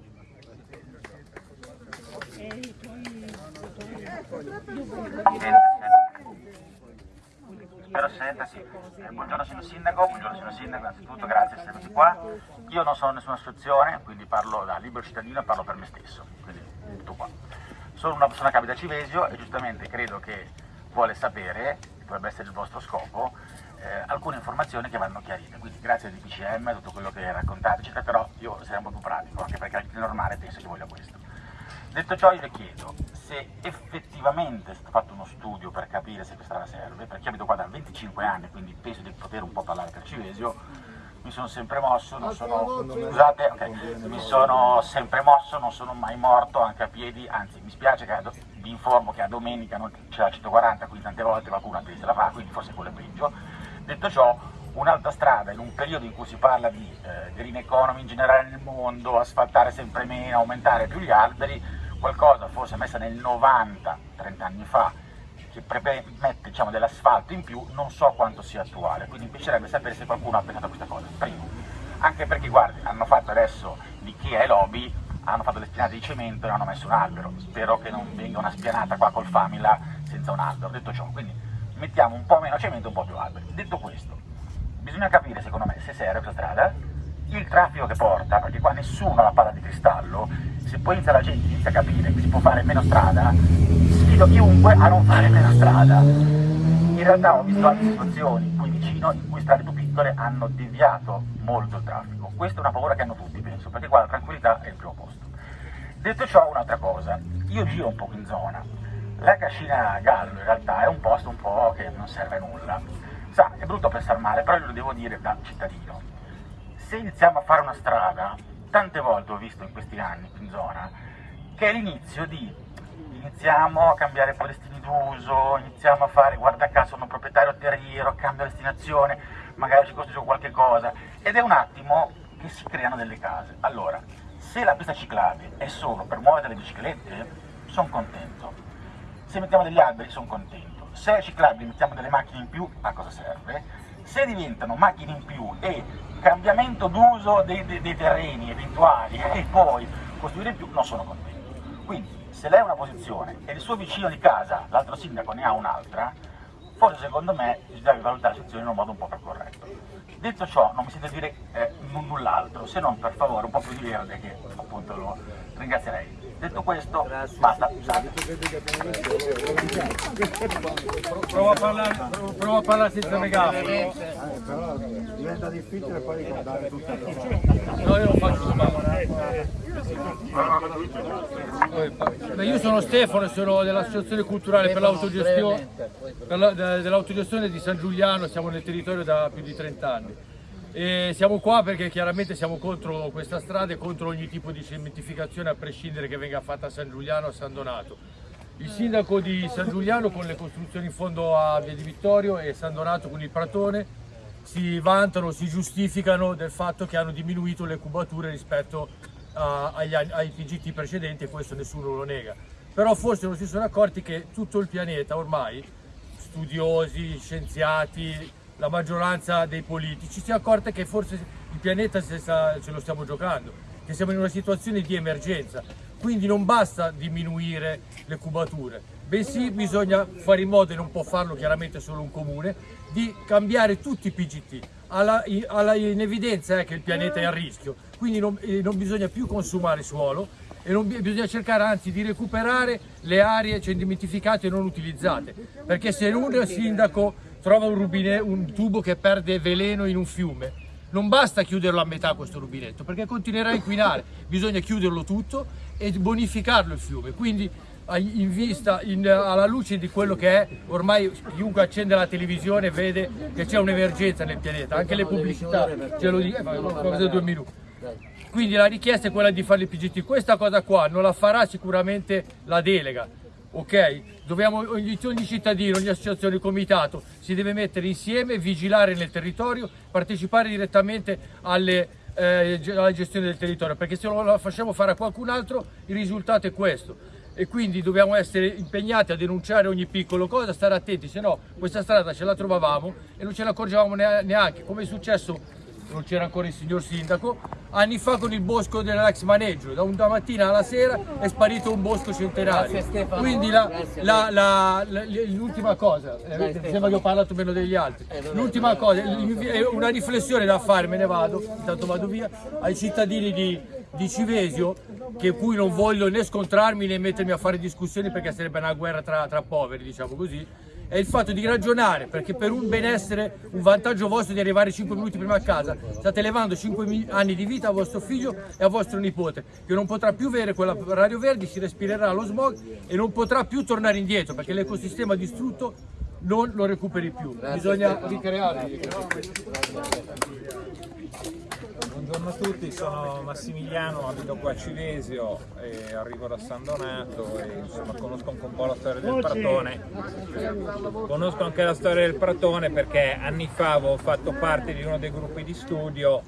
Spero si senta, sì. Eh, buongiorno signor Sindaco, buongiorno signor Sindaco, innanzitutto grazie di essere venuti qua. Io non sono nessuna associazione, quindi parlo da libero cittadino e parlo per me stesso, quindi tutto qua. Sono una persona che abita a Civesio e giustamente credo che vuole sapere, dovrebbe essere il vostro scopo, eh, alcune informazioni che vanno chiarite. Quindi grazie al DPCM, tutto quello che raccontate, eccetera, però io sarei un po' più pratico, anche perché il normale penso che voglia questo. Detto ciò io le chiedo se effettivamente è stato fatto uno studio per capire se questa strada serve, perché abito qua da 25 anni, quindi penso di poter un po' parlare per Civesio, mi sono sempre mosso, non sono, scusate, ok, mi sono sempre mosso, non sono mai morto anche a piedi, anzi mi spiace che do- vi informo che a domenica non c'è la 140, quindi tante volte qualcuno a piedi se la fa, quindi forse quello è peggio. Detto ciò, un'altra strada in un periodo in cui si parla di eh, green economy in generale nel mondo, asfaltare sempre meno, aumentare più gli alberi, qualcosa forse messa nel 90, 30 anni fa, che mette diciamo, dell'asfalto in più, non so quanto sia attuale, quindi mi piacerebbe sapere se qualcuno ha pensato a questa cosa, primo. Anche perché guardi, hanno fatto adesso l'IKEA e Lobby, hanno fatto le spianate di cemento e hanno messo un albero, spero che non venga una spianata qua col Famila senza un albero, detto ciò, quindi mettiamo un po' meno cemento e un po' più alberi. Detto questo, bisogna capire secondo me se serve questa strada, il traffico che porta, perché qua nessuno ha la palla di cristallo, se poi inizia la gente inizia a capire che si può fare meno strada, sfido chiunque a non fare meno strada. In realtà ho visto altre situazioni qui vicino in cui strade più piccole hanno deviato molto il traffico. Questa è una paura che hanno tutti, penso, perché qua la tranquillità è il primo posto. Detto ciò, un'altra cosa, io giro un po' in zona. La Cascina Gallo in realtà è un posto un po' che non serve a nulla. Sa, è brutto pensare male, però io lo devo dire da cittadino se iniziamo a fare una strada, tante volte ho visto in questi anni in zona, che è l'inizio di iniziamo a cambiare palestini d'uso, iniziamo a fare, guarda caso, sono proprietario terriero, cambio destinazione, magari ci costruisco qualche cosa, ed è un attimo che si creano delle case. Allora, se la pista ciclabile è solo per muovere delle biciclette, sono contento. Se mettiamo degli alberi, sono contento. Se è ciclabile, mettiamo delle macchine in più, a cosa serve? Se diventano macchine in più e cambiamento d'uso dei, dei, dei, terreni eventuali e poi costruire più, non sono contento. Quindi, se lei ha una posizione e il suo vicino di casa, l'altro sindaco, ne ha un'altra, forse secondo me bisogna valutare la situazione in un modo un po' più corretto. Detto ciò, non mi sento dire eh, null'altro, se non per favore un po' più di verde che appunto lo ringrazierei. Detto questo, basta. Prova a parlare, prova a parlare senza megafono. Eh, però diventa difficile poi ricordare tutto. No, io lo faccio Beh, io sono Stefano e sono dell'Associazione Culturale per l'autogestione dell'autogestione di San Giuliano, siamo nel territorio da più di 30 anni. E siamo qua perché chiaramente siamo contro questa strada e contro ogni tipo di cementificazione a prescindere che venga fatta a San Giuliano o a San Donato. Il sindaco di San Giuliano con le costruzioni in fondo a Via di Vittorio e San Donato con il Pratone si vantano, si giustificano del fatto che hanno diminuito le cubature rispetto a, agli, ai TGT precedenti e questo nessuno lo nega. Però forse non si sono accorti che tutto il pianeta ormai, studiosi, scienziati, la maggioranza dei politici si è accorta che forse il pianeta se, lo stiamo giocando, che siamo in una situazione di emergenza, quindi non basta diminuire le cubature, bensì bisogna fare in modo, e non può farlo chiaramente solo un comune, di cambiare tutti i PGT. Alla, alla, in evidenza è che il pianeta è a rischio, quindi non, eh, non bisogna più consumare suolo e non, bisogna cercare anzi di recuperare le aree cementificate e non utilizzate, perché se un sindaco trova un, rubine, un tubo che perde veleno in un fiume, non basta chiuderlo a metà questo rubinetto perché continuerà a inquinare, bisogna chiuderlo tutto e bonificarlo il fiume. Quindi in vista, in, alla luce di quello che è, ormai chiunque accende la televisione vede che c'è un'emergenza nel pianeta, anche le pubblicità, ce lo dico, eh, due minuti. Quindi la richiesta è quella di fare il PGT, questa cosa qua non la farà sicuramente la delega, ok? Dobbiamo, ogni, ogni cittadino, ogni associazione, comitato si deve mettere insieme, vigilare nel territorio, partecipare direttamente alle, eh, alla gestione del territorio, perché se lo facciamo fare a qualcun altro il risultato è questo. E quindi dobbiamo essere impegnati a denunciare ogni piccolo cosa, stare attenti, se no questa strada ce la trovavamo e non ce ne accorgevamo nea- neanche, come è successo non c'era ancora il signor sindaco, anni fa con il bosco dell'ex maneggio, da una mattina alla sera è sparito un bosco centenario. Quindi l'ultima cosa, eh, sembra che ho parlato meno degli altri, l'ultima cosa, una riflessione da fare, me ne vado, intanto vado via, ai cittadini di, di Civesio, che cui non voglio né scontrarmi né mettermi a fare discussioni perché sarebbe una guerra tra, tra poveri, diciamo così, è il fatto di ragionare, perché per un benessere, un vantaggio vostro di arrivare 5 minuti prima a casa, state levando 5 mi- anni di vita a vostro figlio e a vostro nipote, che non potrà più avere quella radio verde, si respirerà lo smog e non potrà più tornare indietro, perché l'ecosistema distrutto non lo recuperi più. Bisogna ricreare. Buongiorno a tutti, sono Massimiliano, abito qua a Civesio e arrivo da San Donato e insomma conosco anche un po' la storia del Pratone. Conosco anche la storia del Pratone perché anni fa avevo fatto parte di uno dei gruppi di studio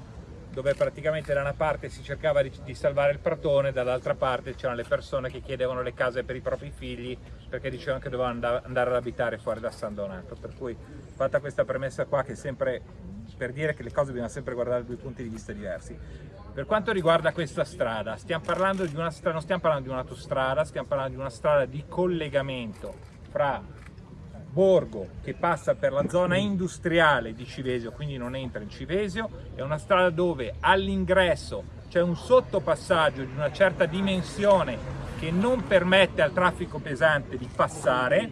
dove praticamente da una parte si cercava di, di salvare il Pratone, dall'altra parte c'erano le persone che chiedevano le case per i propri figli perché dicevano che dovevano and- andare ad abitare fuori da San Donato. Per cui fatta questa premessa qua che è sempre per dire che le cose bisogna sempre guardare da due punti di vista diversi. Per quanto riguarda questa strada, stiamo parlando di una strada, non stiamo parlando di un'autostrada, stiamo parlando di una strada di collegamento fra Borgo che passa per la zona industriale di Civesio, quindi non entra in Civesio, è una strada dove all'ingresso c'è un sottopassaggio di una certa dimensione che non permette al traffico pesante di passare.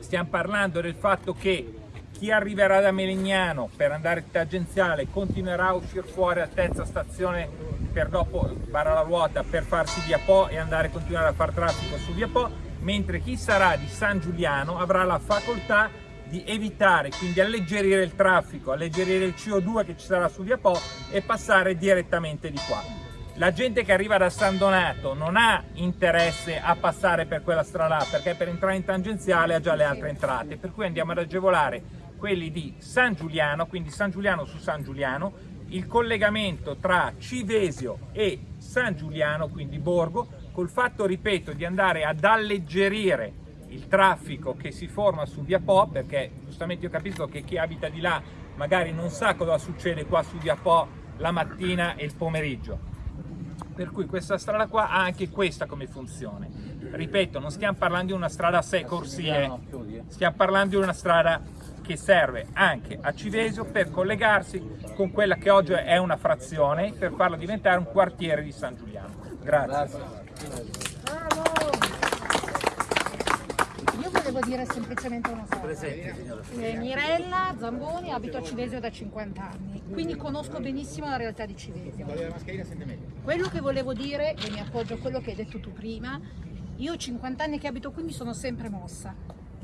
Stiamo parlando del fatto che chi arriverà da Melegnano per andare tangenziale continuerà a uscire fuori a terza stazione per dopo barra la ruota per farsi via Po e andare a continuare a fare traffico su via Po, mentre chi sarà di San Giuliano avrà la facoltà di evitare, quindi alleggerire il traffico, alleggerire il CO2 che ci sarà su via Po e passare direttamente di qua. La gente che arriva da San Donato non ha interesse a passare per quella strada là, perché per entrare in tangenziale ha già le altre entrate, per cui andiamo ad agevolare quelli di San Giuliano, quindi San Giuliano su San Giuliano, il collegamento tra Civesio e San Giuliano, quindi Borgo, col fatto, ripeto, di andare ad alleggerire il traffico che si forma su Via Po, perché giustamente io capisco che chi abita di là magari non sa cosa succede qua su Via Po la mattina e il pomeriggio. Per cui questa strada qua ha anche questa come funzione. Ripeto, non stiamo parlando di una strada a sei corsie, stiamo parlando di una strada che serve anche a Civesio per collegarsi con quella che oggi è una frazione per farla diventare un quartiere di San Giuliano. Grazie. Io volevo dire semplicemente una cosa. Eh, Mirella Zamboni, abito a Civesio da 50 anni, quindi conosco benissimo la realtà di Civesio. Quello che volevo dire, e mi appoggio a quello che hai detto tu prima, io ho 50 anni che abito qui mi sono sempre mossa.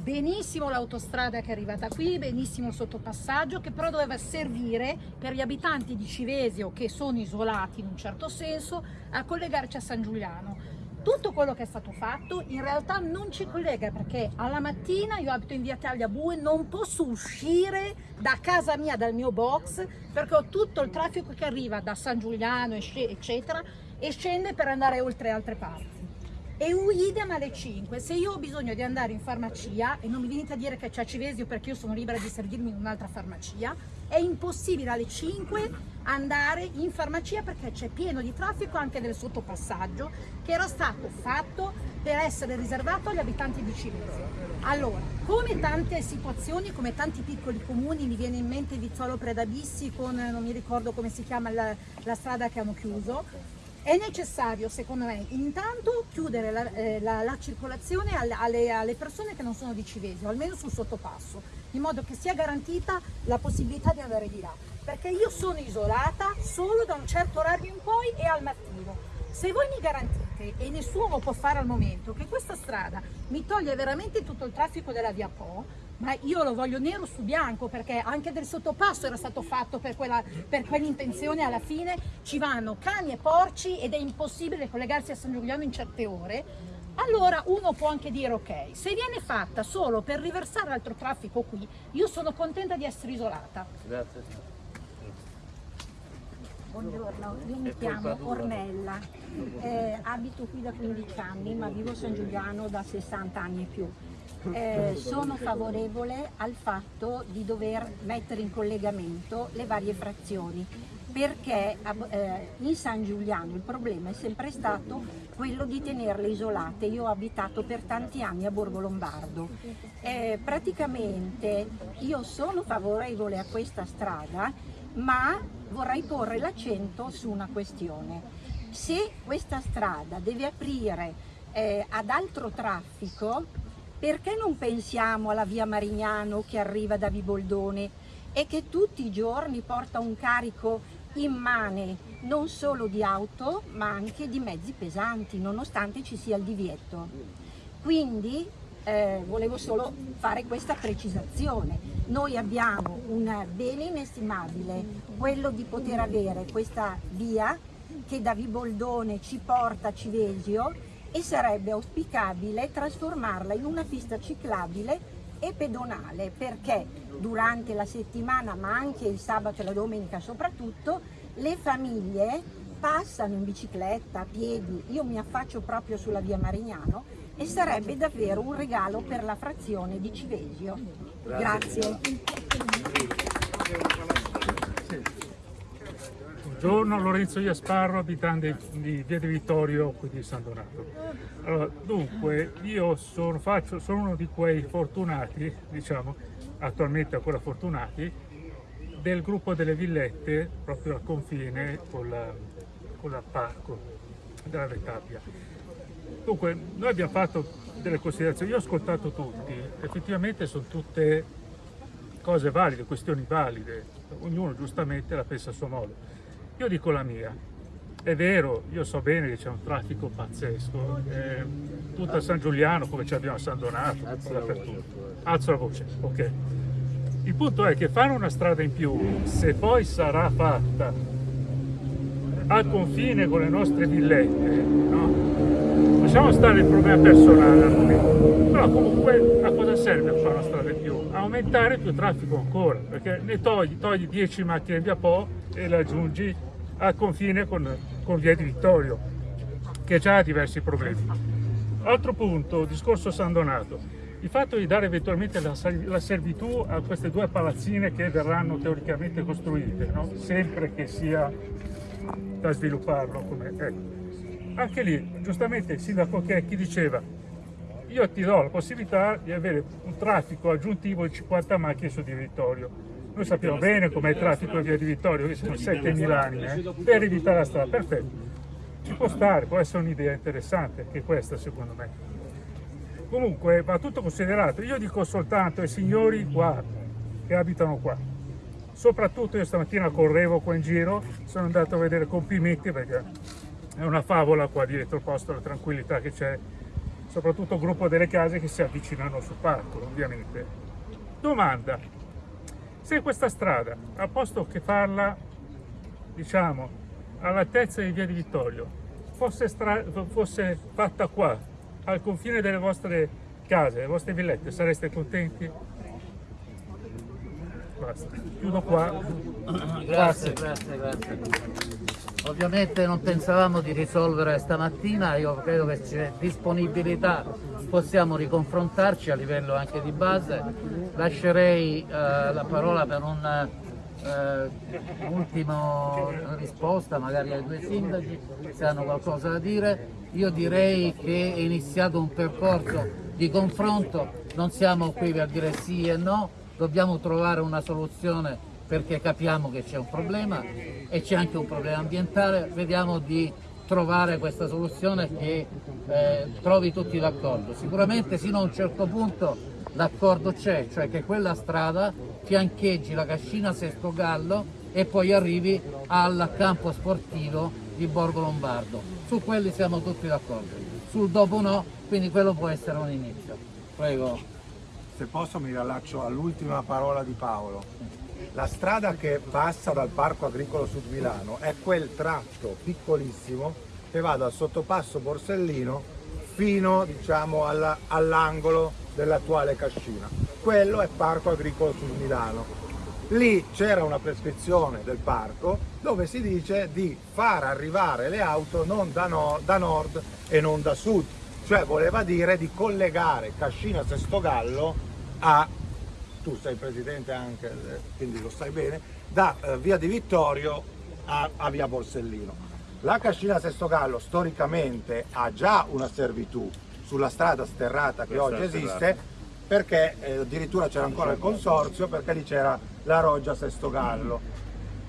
Benissimo l'autostrada che è arrivata qui, benissimo il sottopassaggio, che però doveva servire per gli abitanti di Civesio che sono isolati in un certo senso a collegarci a San Giuliano. Tutto quello che è stato fatto in realtà non ci collega perché alla mattina io abito in via Tagliabue non posso uscire da casa mia dal mio box perché ho tutto il traffico che arriva da San Giuliano eccetera e scende per andare oltre altre parti e idem alle 5 se io ho bisogno di andare in farmacia e non mi venite a dire che c'è Civesio perché io sono libera di servirmi in un'altra farmacia è impossibile alle 5 andare in farmacia perché c'è pieno di traffico anche del sottopassaggio che era stato fatto per essere riservato agli abitanti di Civesio. Allora, come tante situazioni, come tanti piccoli comuni, mi viene in mente Vizzolo Predabissi con, non mi ricordo come si chiama la, la strada che hanno chiuso, è necessario, secondo me, intanto chiudere la, eh, la- la circolazione alle, alle- alle persone che non sono di Civesio, almeno sul sottopasso, in modo che sia garantita la possibilità di andare di là. Perché io sono isolata solo da un certo orario in poi e al mattino. Se voi mi garantite, e nessuno lo può fare al momento, che questa strada mi toglie veramente tutto il traffico della via Po, ma io lo voglio nero su bianco perché anche del sottopasso era stato fatto per, quella, per quell'intenzione alla fine ci vanno cani e porci ed è impossibile collegarsi a San Giuliano in certe ore allora uno può anche dire ok, se viene fatta solo per riversare altro traffico qui, io sono contenta di essere isolata. Grazie. Buongiorno, io mi chiamo Ornella, eh, abito qui da 15 anni ma vivo a San Giuliano da 60 anni e più. Eh, sono favorevole al fatto di dover mettere in collegamento le varie frazioni perché eh, in San Giuliano il problema è sempre stato quello di tenerle isolate. Io ho abitato per tanti anni a Borgo Lombardo. Eh, praticamente io sono favorevole a questa strada ma vorrei porre l'accento su una questione. Se questa strada deve aprire eh, ad altro traffico, perché non pensiamo alla via Marignano che arriva da Viboldone e che tutti i giorni porta un carico immane non solo di auto ma anche di mezzi pesanti nonostante ci sia il divieto. Quindi eh, volevo solo fare questa precisazione. Noi abbiamo un bene inestimabile, quello di poter avere questa via che da Viboldone ci porta a Civesio e sarebbe auspicabile trasformarla in una pista ciclabile e pedonale perché durante la settimana ma anche il sabato e la domenica soprattutto le famiglie passano in bicicletta, a piedi, io mi affaccio proprio sulla via Marignano e sarebbe davvero un regalo per la frazione di Civesio. Grazie. Buongiorno, Lorenzo Iasparro, abitante di Via di Vittorio, qui di San Donato. Allora, dunque, io sono, faccio, sono uno di quei fortunati, diciamo, attualmente ancora fortunati, del gruppo delle villette, proprio al confine con la, con la parco della Vetabia. Dunque, noi abbiamo fatto delle considerazioni, io ho ascoltato tutti, effettivamente sono tutte cose valide, questioni valide, ognuno giustamente la pensa a suo modo. Io dico la mia, è vero, io so bene che c'è un traffico pazzesco, eh, tutta San Giuliano come ci abbiamo a San Donato, dappertutto. Alzo la voce, ok. Il punto è che fare una strada in più, se poi sarà fatta al confine con le nostre villette, no? Lasciamo stare il problema personale al momento, però comunque a cosa serve fare una strada in più? A aumentare più traffico ancora, perché ne togli, togli 10 macchine via Po e le aggiungi al confine con, con via di Vittorio, che già ha diversi problemi. Altro punto, discorso San Donato il fatto di dare eventualmente la, la, servitù a queste due palazzine che verranno teoricamente costruite, no? sempre che sia da svilupparlo. Come, ecco. Anche lì, giustamente il sindaco Checchi diceva io ti do la possibilità di avere un traffico aggiuntivo di 50 macchine su di Vittorio. Noi sappiamo bene com'è il traffico via di Vittorio, che sono 7.000 anni, eh? per evitare la strada, perfetto. Ci può stare, può essere un'idea interessante, anche questa secondo me. Comunque va tutto considerato, io dico soltanto ai signori qua, che abitano qua, soprattutto io stamattina correvo qua in giro, sono andato a vedere complimenti perché è una favola qua dietro posto, la tranquillità che c'è, soprattutto il gruppo delle case che si avvicinano sul parco ovviamente. Domanda, se questa strada, a posto che farla, diciamo, all'altezza di via di Vittorio, fosse, fosse fatta qua, al confine delle vostre case, delle vostre villette, sareste contenti? Basta, chiudo qua. Grazie, grazie, grazie. Ovviamente non pensavamo di risolvere stamattina, io credo che c'è disponibilità, possiamo riconfrontarci a livello anche di base. Lascerei eh, la parola per un eh, risposta magari ai due sindaci se hanno qualcosa da dire. Io direi che è iniziato un percorso di confronto, non siamo qui per dire sì e no, dobbiamo trovare una soluzione perché capiamo che c'è un problema e c'è anche un problema ambientale, vediamo di trovare questa soluzione che eh, trovi tutti d'accordo. Sicuramente sino a un certo punto l'accordo c'è, cioè che quella strada fiancheggi la cascina Sesto Gallo e poi arrivi al campo sportivo di Borgo Lombardo. Su quelli siamo tutti d'accordo, sul dopo no, quindi quello può essere un inizio. Prego. Se posso mi riallaccio all'ultima parola di Paolo. La strada che passa dal Parco Agricolo Sud Milano è quel tratto piccolissimo che va dal sottopasso Borsellino fino diciamo, alla- all'angolo dell'attuale cascina. Quello è Parco Agricolo sul Milano. Lì c'era una prescrizione del parco dove si dice di far arrivare le auto non da, no- da nord e non da sud, cioè voleva dire di collegare Cascina Sestogallo a, tu sei presidente anche, eh, quindi lo sai bene, da eh, via di Vittorio a, a via Borsellino. La Cascina Sestogallo storicamente ha già una servitù sulla strada sterrata che Questa oggi esiste sterrata. perché eh, addirittura c'era ancora il consorzio perché lì c'era la Roggia Sestogallo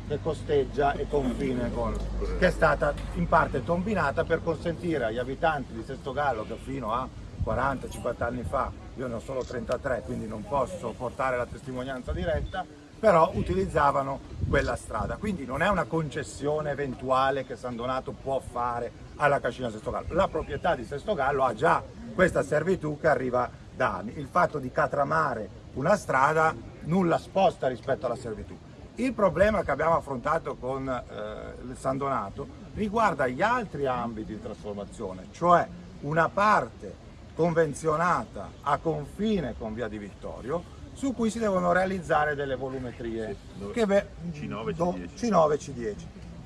che costeggia e confine con che è stata in parte tombinata per consentire agli abitanti di Sestogallo che fino a 40-50 anni fa, io ne ho solo 33 quindi non posso portare la testimonianza diretta, però utilizzavano quella strada. Quindi non è una concessione eventuale che San Donato può fare alla Cascina Sestogallo. La proprietà di Sestogallo ha già questa servitù che arriva da anni. Il fatto di catramare una strada nulla sposta rispetto alla servitù. Il problema che abbiamo affrontato con eh, San Donato riguarda gli altri ambiti di trasformazione, cioè una parte convenzionata a confine con Via di Vittorio su cui si devono realizzare delle volumetrie che beh, C9 do- C10. C9 C10.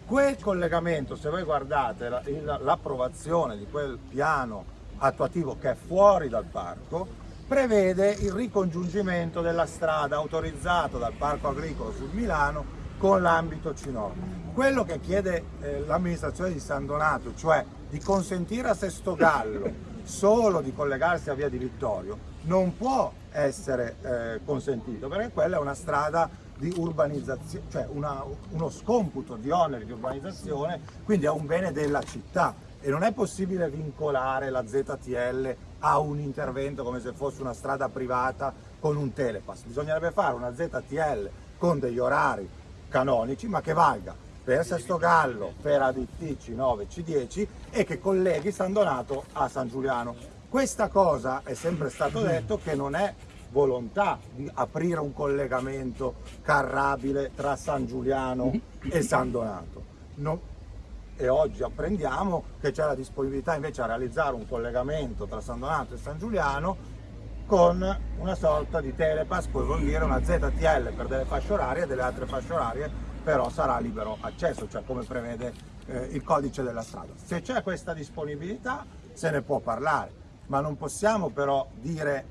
Quel collegamento, se voi guardate l'approvazione di quel piano attuativo che è fuori dal parco, prevede il ricongiungimento della strada autorizzata dal Parco Agricolo sul Milano con l'ambito C9. Quello che chiede eh, l'amministrazione di San Donato, cioè di consentire a Sestogallo solo di collegarsi a Via di Vittorio, non può essere eh, consentito perché quella è una strada di urbanizzazione, cioè una- uno scomputo di oneri di urbanizzazione, quindi è un bene della città e non è possibile vincolare la ZTL a un intervento come se fosse una strada privata con un telepass. Bisognerebbe fare una ZTL con degli orari canonici ma che valga per Sestogallo, per ADT C9 C10 e che colleghi San Donato a San Giuliano. Questa cosa è sempre stato detto che non è volontà di aprire un collegamento carrabile tra San Giuliano e San Donato. No- e oggi apprendiamo che c'è la disponibilità invece a realizzare un collegamento tra San Donato e San Giuliano con una sorta di telepass, poi vuol dire una ZTL per delle fasce orarie e delle altre fasce orarie però sarà libero accesso, cioè come prevede eh, il codice della strada. Se c'è questa disponibilità se ne può parlare, ma non possiamo però dire,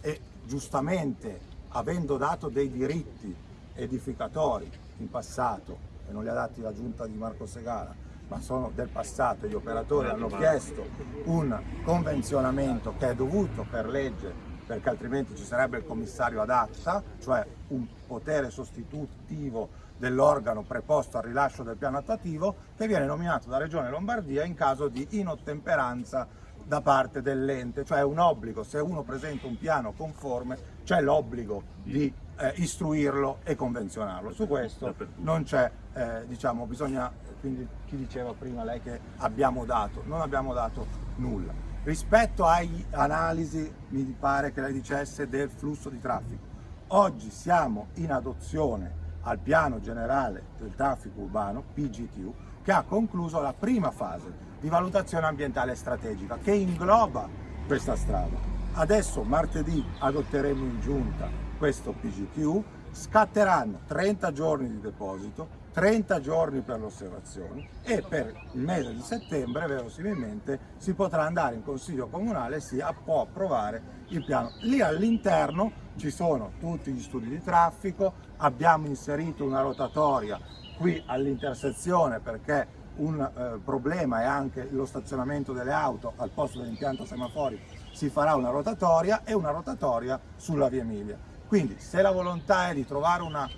e giustamente avendo dato dei diritti edificatori in passato, e non li ha dati la giunta di Marco Segara, ma sono del passato, gli operatori hanno chiesto un convenzionamento che è dovuto per legge perché altrimenti ci sarebbe il commissario ad acta, cioè un potere sostitutivo dell'organo preposto al rilascio del piano attuativo che viene nominato da Regione Lombardia in caso di inottemperanza da parte dell'ente, cioè un obbligo, se uno presenta un piano conforme c'è l'obbligo di eh, istruirlo e convenzionarlo. Su questo non c'è, eh, diciamo, bisogna, quindi chi diceva prima lei che abbiamo dato, non abbiamo dato nulla. Rispetto alle analisi, mi pare che lei dicesse del flusso di traffico. Oggi siamo in adozione al piano generale del traffico urbano, PGTU, che ha concluso la prima fase di valutazione ambientale strategica che ingloba questa strada. Adesso martedì adotteremo in giunta questo PGTU, scatteranno 30 giorni di deposito, 30 giorni per le osservazioni e per il mese di settembre verosimilmente si potrà andare in consiglio comunale e si può approvare il piano. Lì all'interno ci sono tutti gli studi di traffico, abbiamo inserito una rotatoria qui all'intersezione perché un eh, problema è anche lo stazionamento delle auto al posto dell'impianto semafori si farà una rotatoria e una rotatoria sulla via Emilia. Quindi se la volontà è di trovare una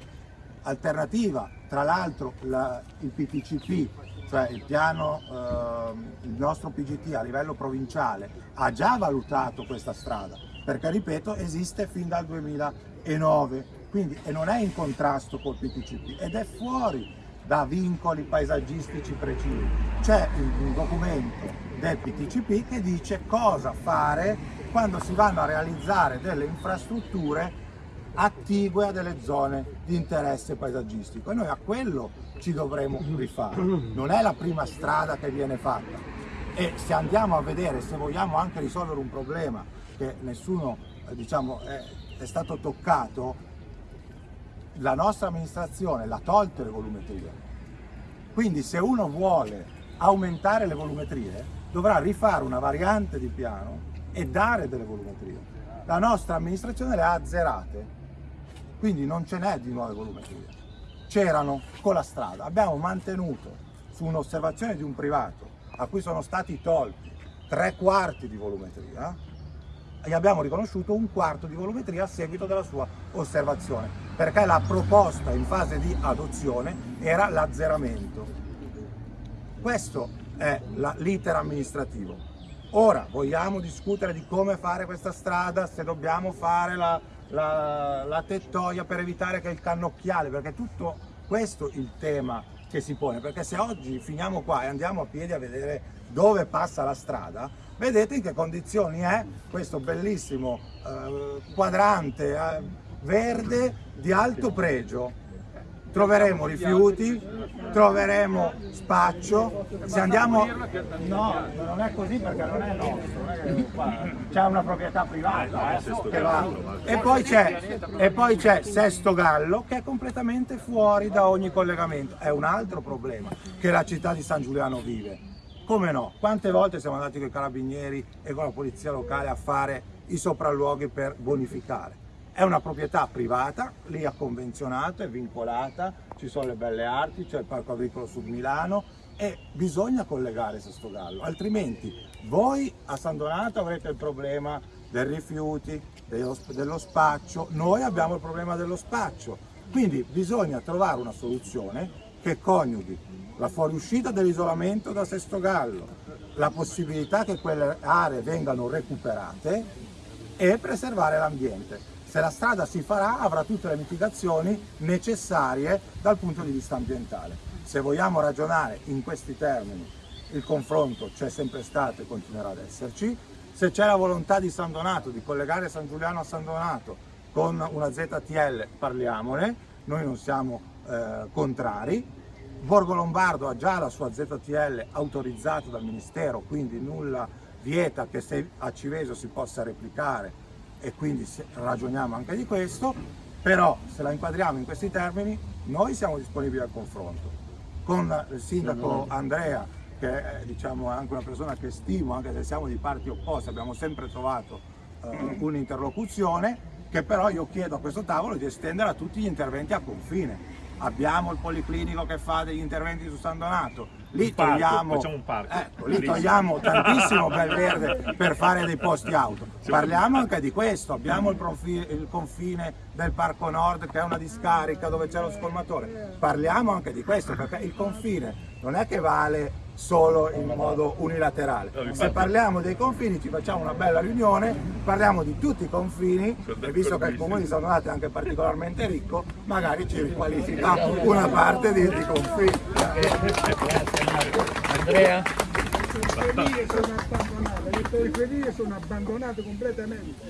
alternativa, tra l'altro la- il PTCP, cioè il piano, ehm, il nostro PGT a livello provinciale ha già valutato questa strada, perché ripeto esiste fin dal 2009, quindi e non è in contrasto col PTCP ed è fuori da vincoli paesaggistici precisi. C'è un documento del PTCP che dice cosa fare quando si vanno a realizzare delle infrastrutture attigue a delle zone di interesse paesaggistico e noi a quello ci dovremo rifare. Non è la prima strada che viene fatta. E se andiamo a vedere, se vogliamo anche risolvere un problema che nessuno eh, diciamo, è, è stato toccato, la nostra amministrazione l'ha tolte le volumetrie. Quindi se uno vuole aumentare le volumetrie dovrà rifare una variante di piano e dare delle volumetrie. La nostra amministrazione le ha azzerate, quindi non ce n'è di nuove volumetrie. C'erano con la strada, abbiamo mantenuto su un'osservazione di un privato a cui sono stati tolti tre quarti di volumetria e abbiamo riconosciuto un quarto di volumetria a seguito della sua osservazione, perché la proposta in fase di adozione era l'azzeramento. Questo è l'iter amministrativo. Ora vogliamo discutere di come fare questa strada, se dobbiamo fare la, la, la tettoia per evitare che il cannocchiale, perché tutto questo il tema che si pone, perché se oggi finiamo qua e andiamo a piedi a vedere dove passa la strada, vedete in che condizioni è questo bellissimo eh, quadrante eh, verde di alto pregio. Troveremo rifiuti, troveremo spaccio, se andiamo... No, non è così perché non è nostro, c'è una proprietà privata eh, che va... E poi c'è e poi c'è Sesto Gallo che è completamente fuori da ogni collegamento, è un altro problema che la città di San Giuliano vive. Come no? Quante volte siamo andati con i carabinieri e con la polizia locale a fare i sopralluoghi per bonificare? È una proprietà privata, lì ha convenzionato, è vincolata, ci sono le belle arti, c'è il Parco Agricolo Sud Milano e bisogna collegare Sesto Gallo, altrimenti voi a San Donato avrete il problema dei rifiuti, dello, spaccio, noi abbiamo il problema dello spaccio, quindi bisogna trovare una soluzione che coniughi la fuoriuscita dell'isolamento da Sesto Gallo, la possibilità che quelle aree vengano recuperate e preservare l'ambiente. Se la strada si farà avrà tutte le mitigazioni necessarie dal punto di vista ambientale. Se vogliamo ragionare in questi termini, il confronto c'è sempre stato e continuerà ad esserci. Se c'è la volontà di San Donato di collegare San Giuliano a San Donato con una ZTL, parliamone, noi non siamo eh, contrari. Borgo Lombardo ha già la sua ZTL autorizzata dal Ministero, quindi nulla vieta che se a Civesio si possa replicare e quindi ragioniamo anche di questo, però se la inquadriamo in questi termini noi siamo disponibili al confronto. Con il sindaco Andrea, che è diciamo, anche una persona che stimo, anche se siamo di parti opposte, abbiamo sempre trovato uh, un'interlocuzione, che però io chiedo a questo tavolo di estendere a tutti gli interventi a confine. Abbiamo il policlinico che fa degli interventi su San Donato, lì parco, togliamo, facciamo un parco. ecco, lì togliamo tantissimo bel verde per fare dei posti auto. Parliamo anche di questo, abbiamo il, profi- il confine del Parco Nord che è una discarica dove c'è lo scolmatore. Parliamo anche di questo perché il confine non è che vale solo in modo unilaterale. Se parliamo dei confini ci facciamo una bella riunione, parliamo di tutti i confini e visto che il comune di San Donato è anche particolarmente ricco, magari ci riqualifica una parte di, di confini. Andrea? Le periferie sono abbandonate, le periferie sono abbandonate completamente.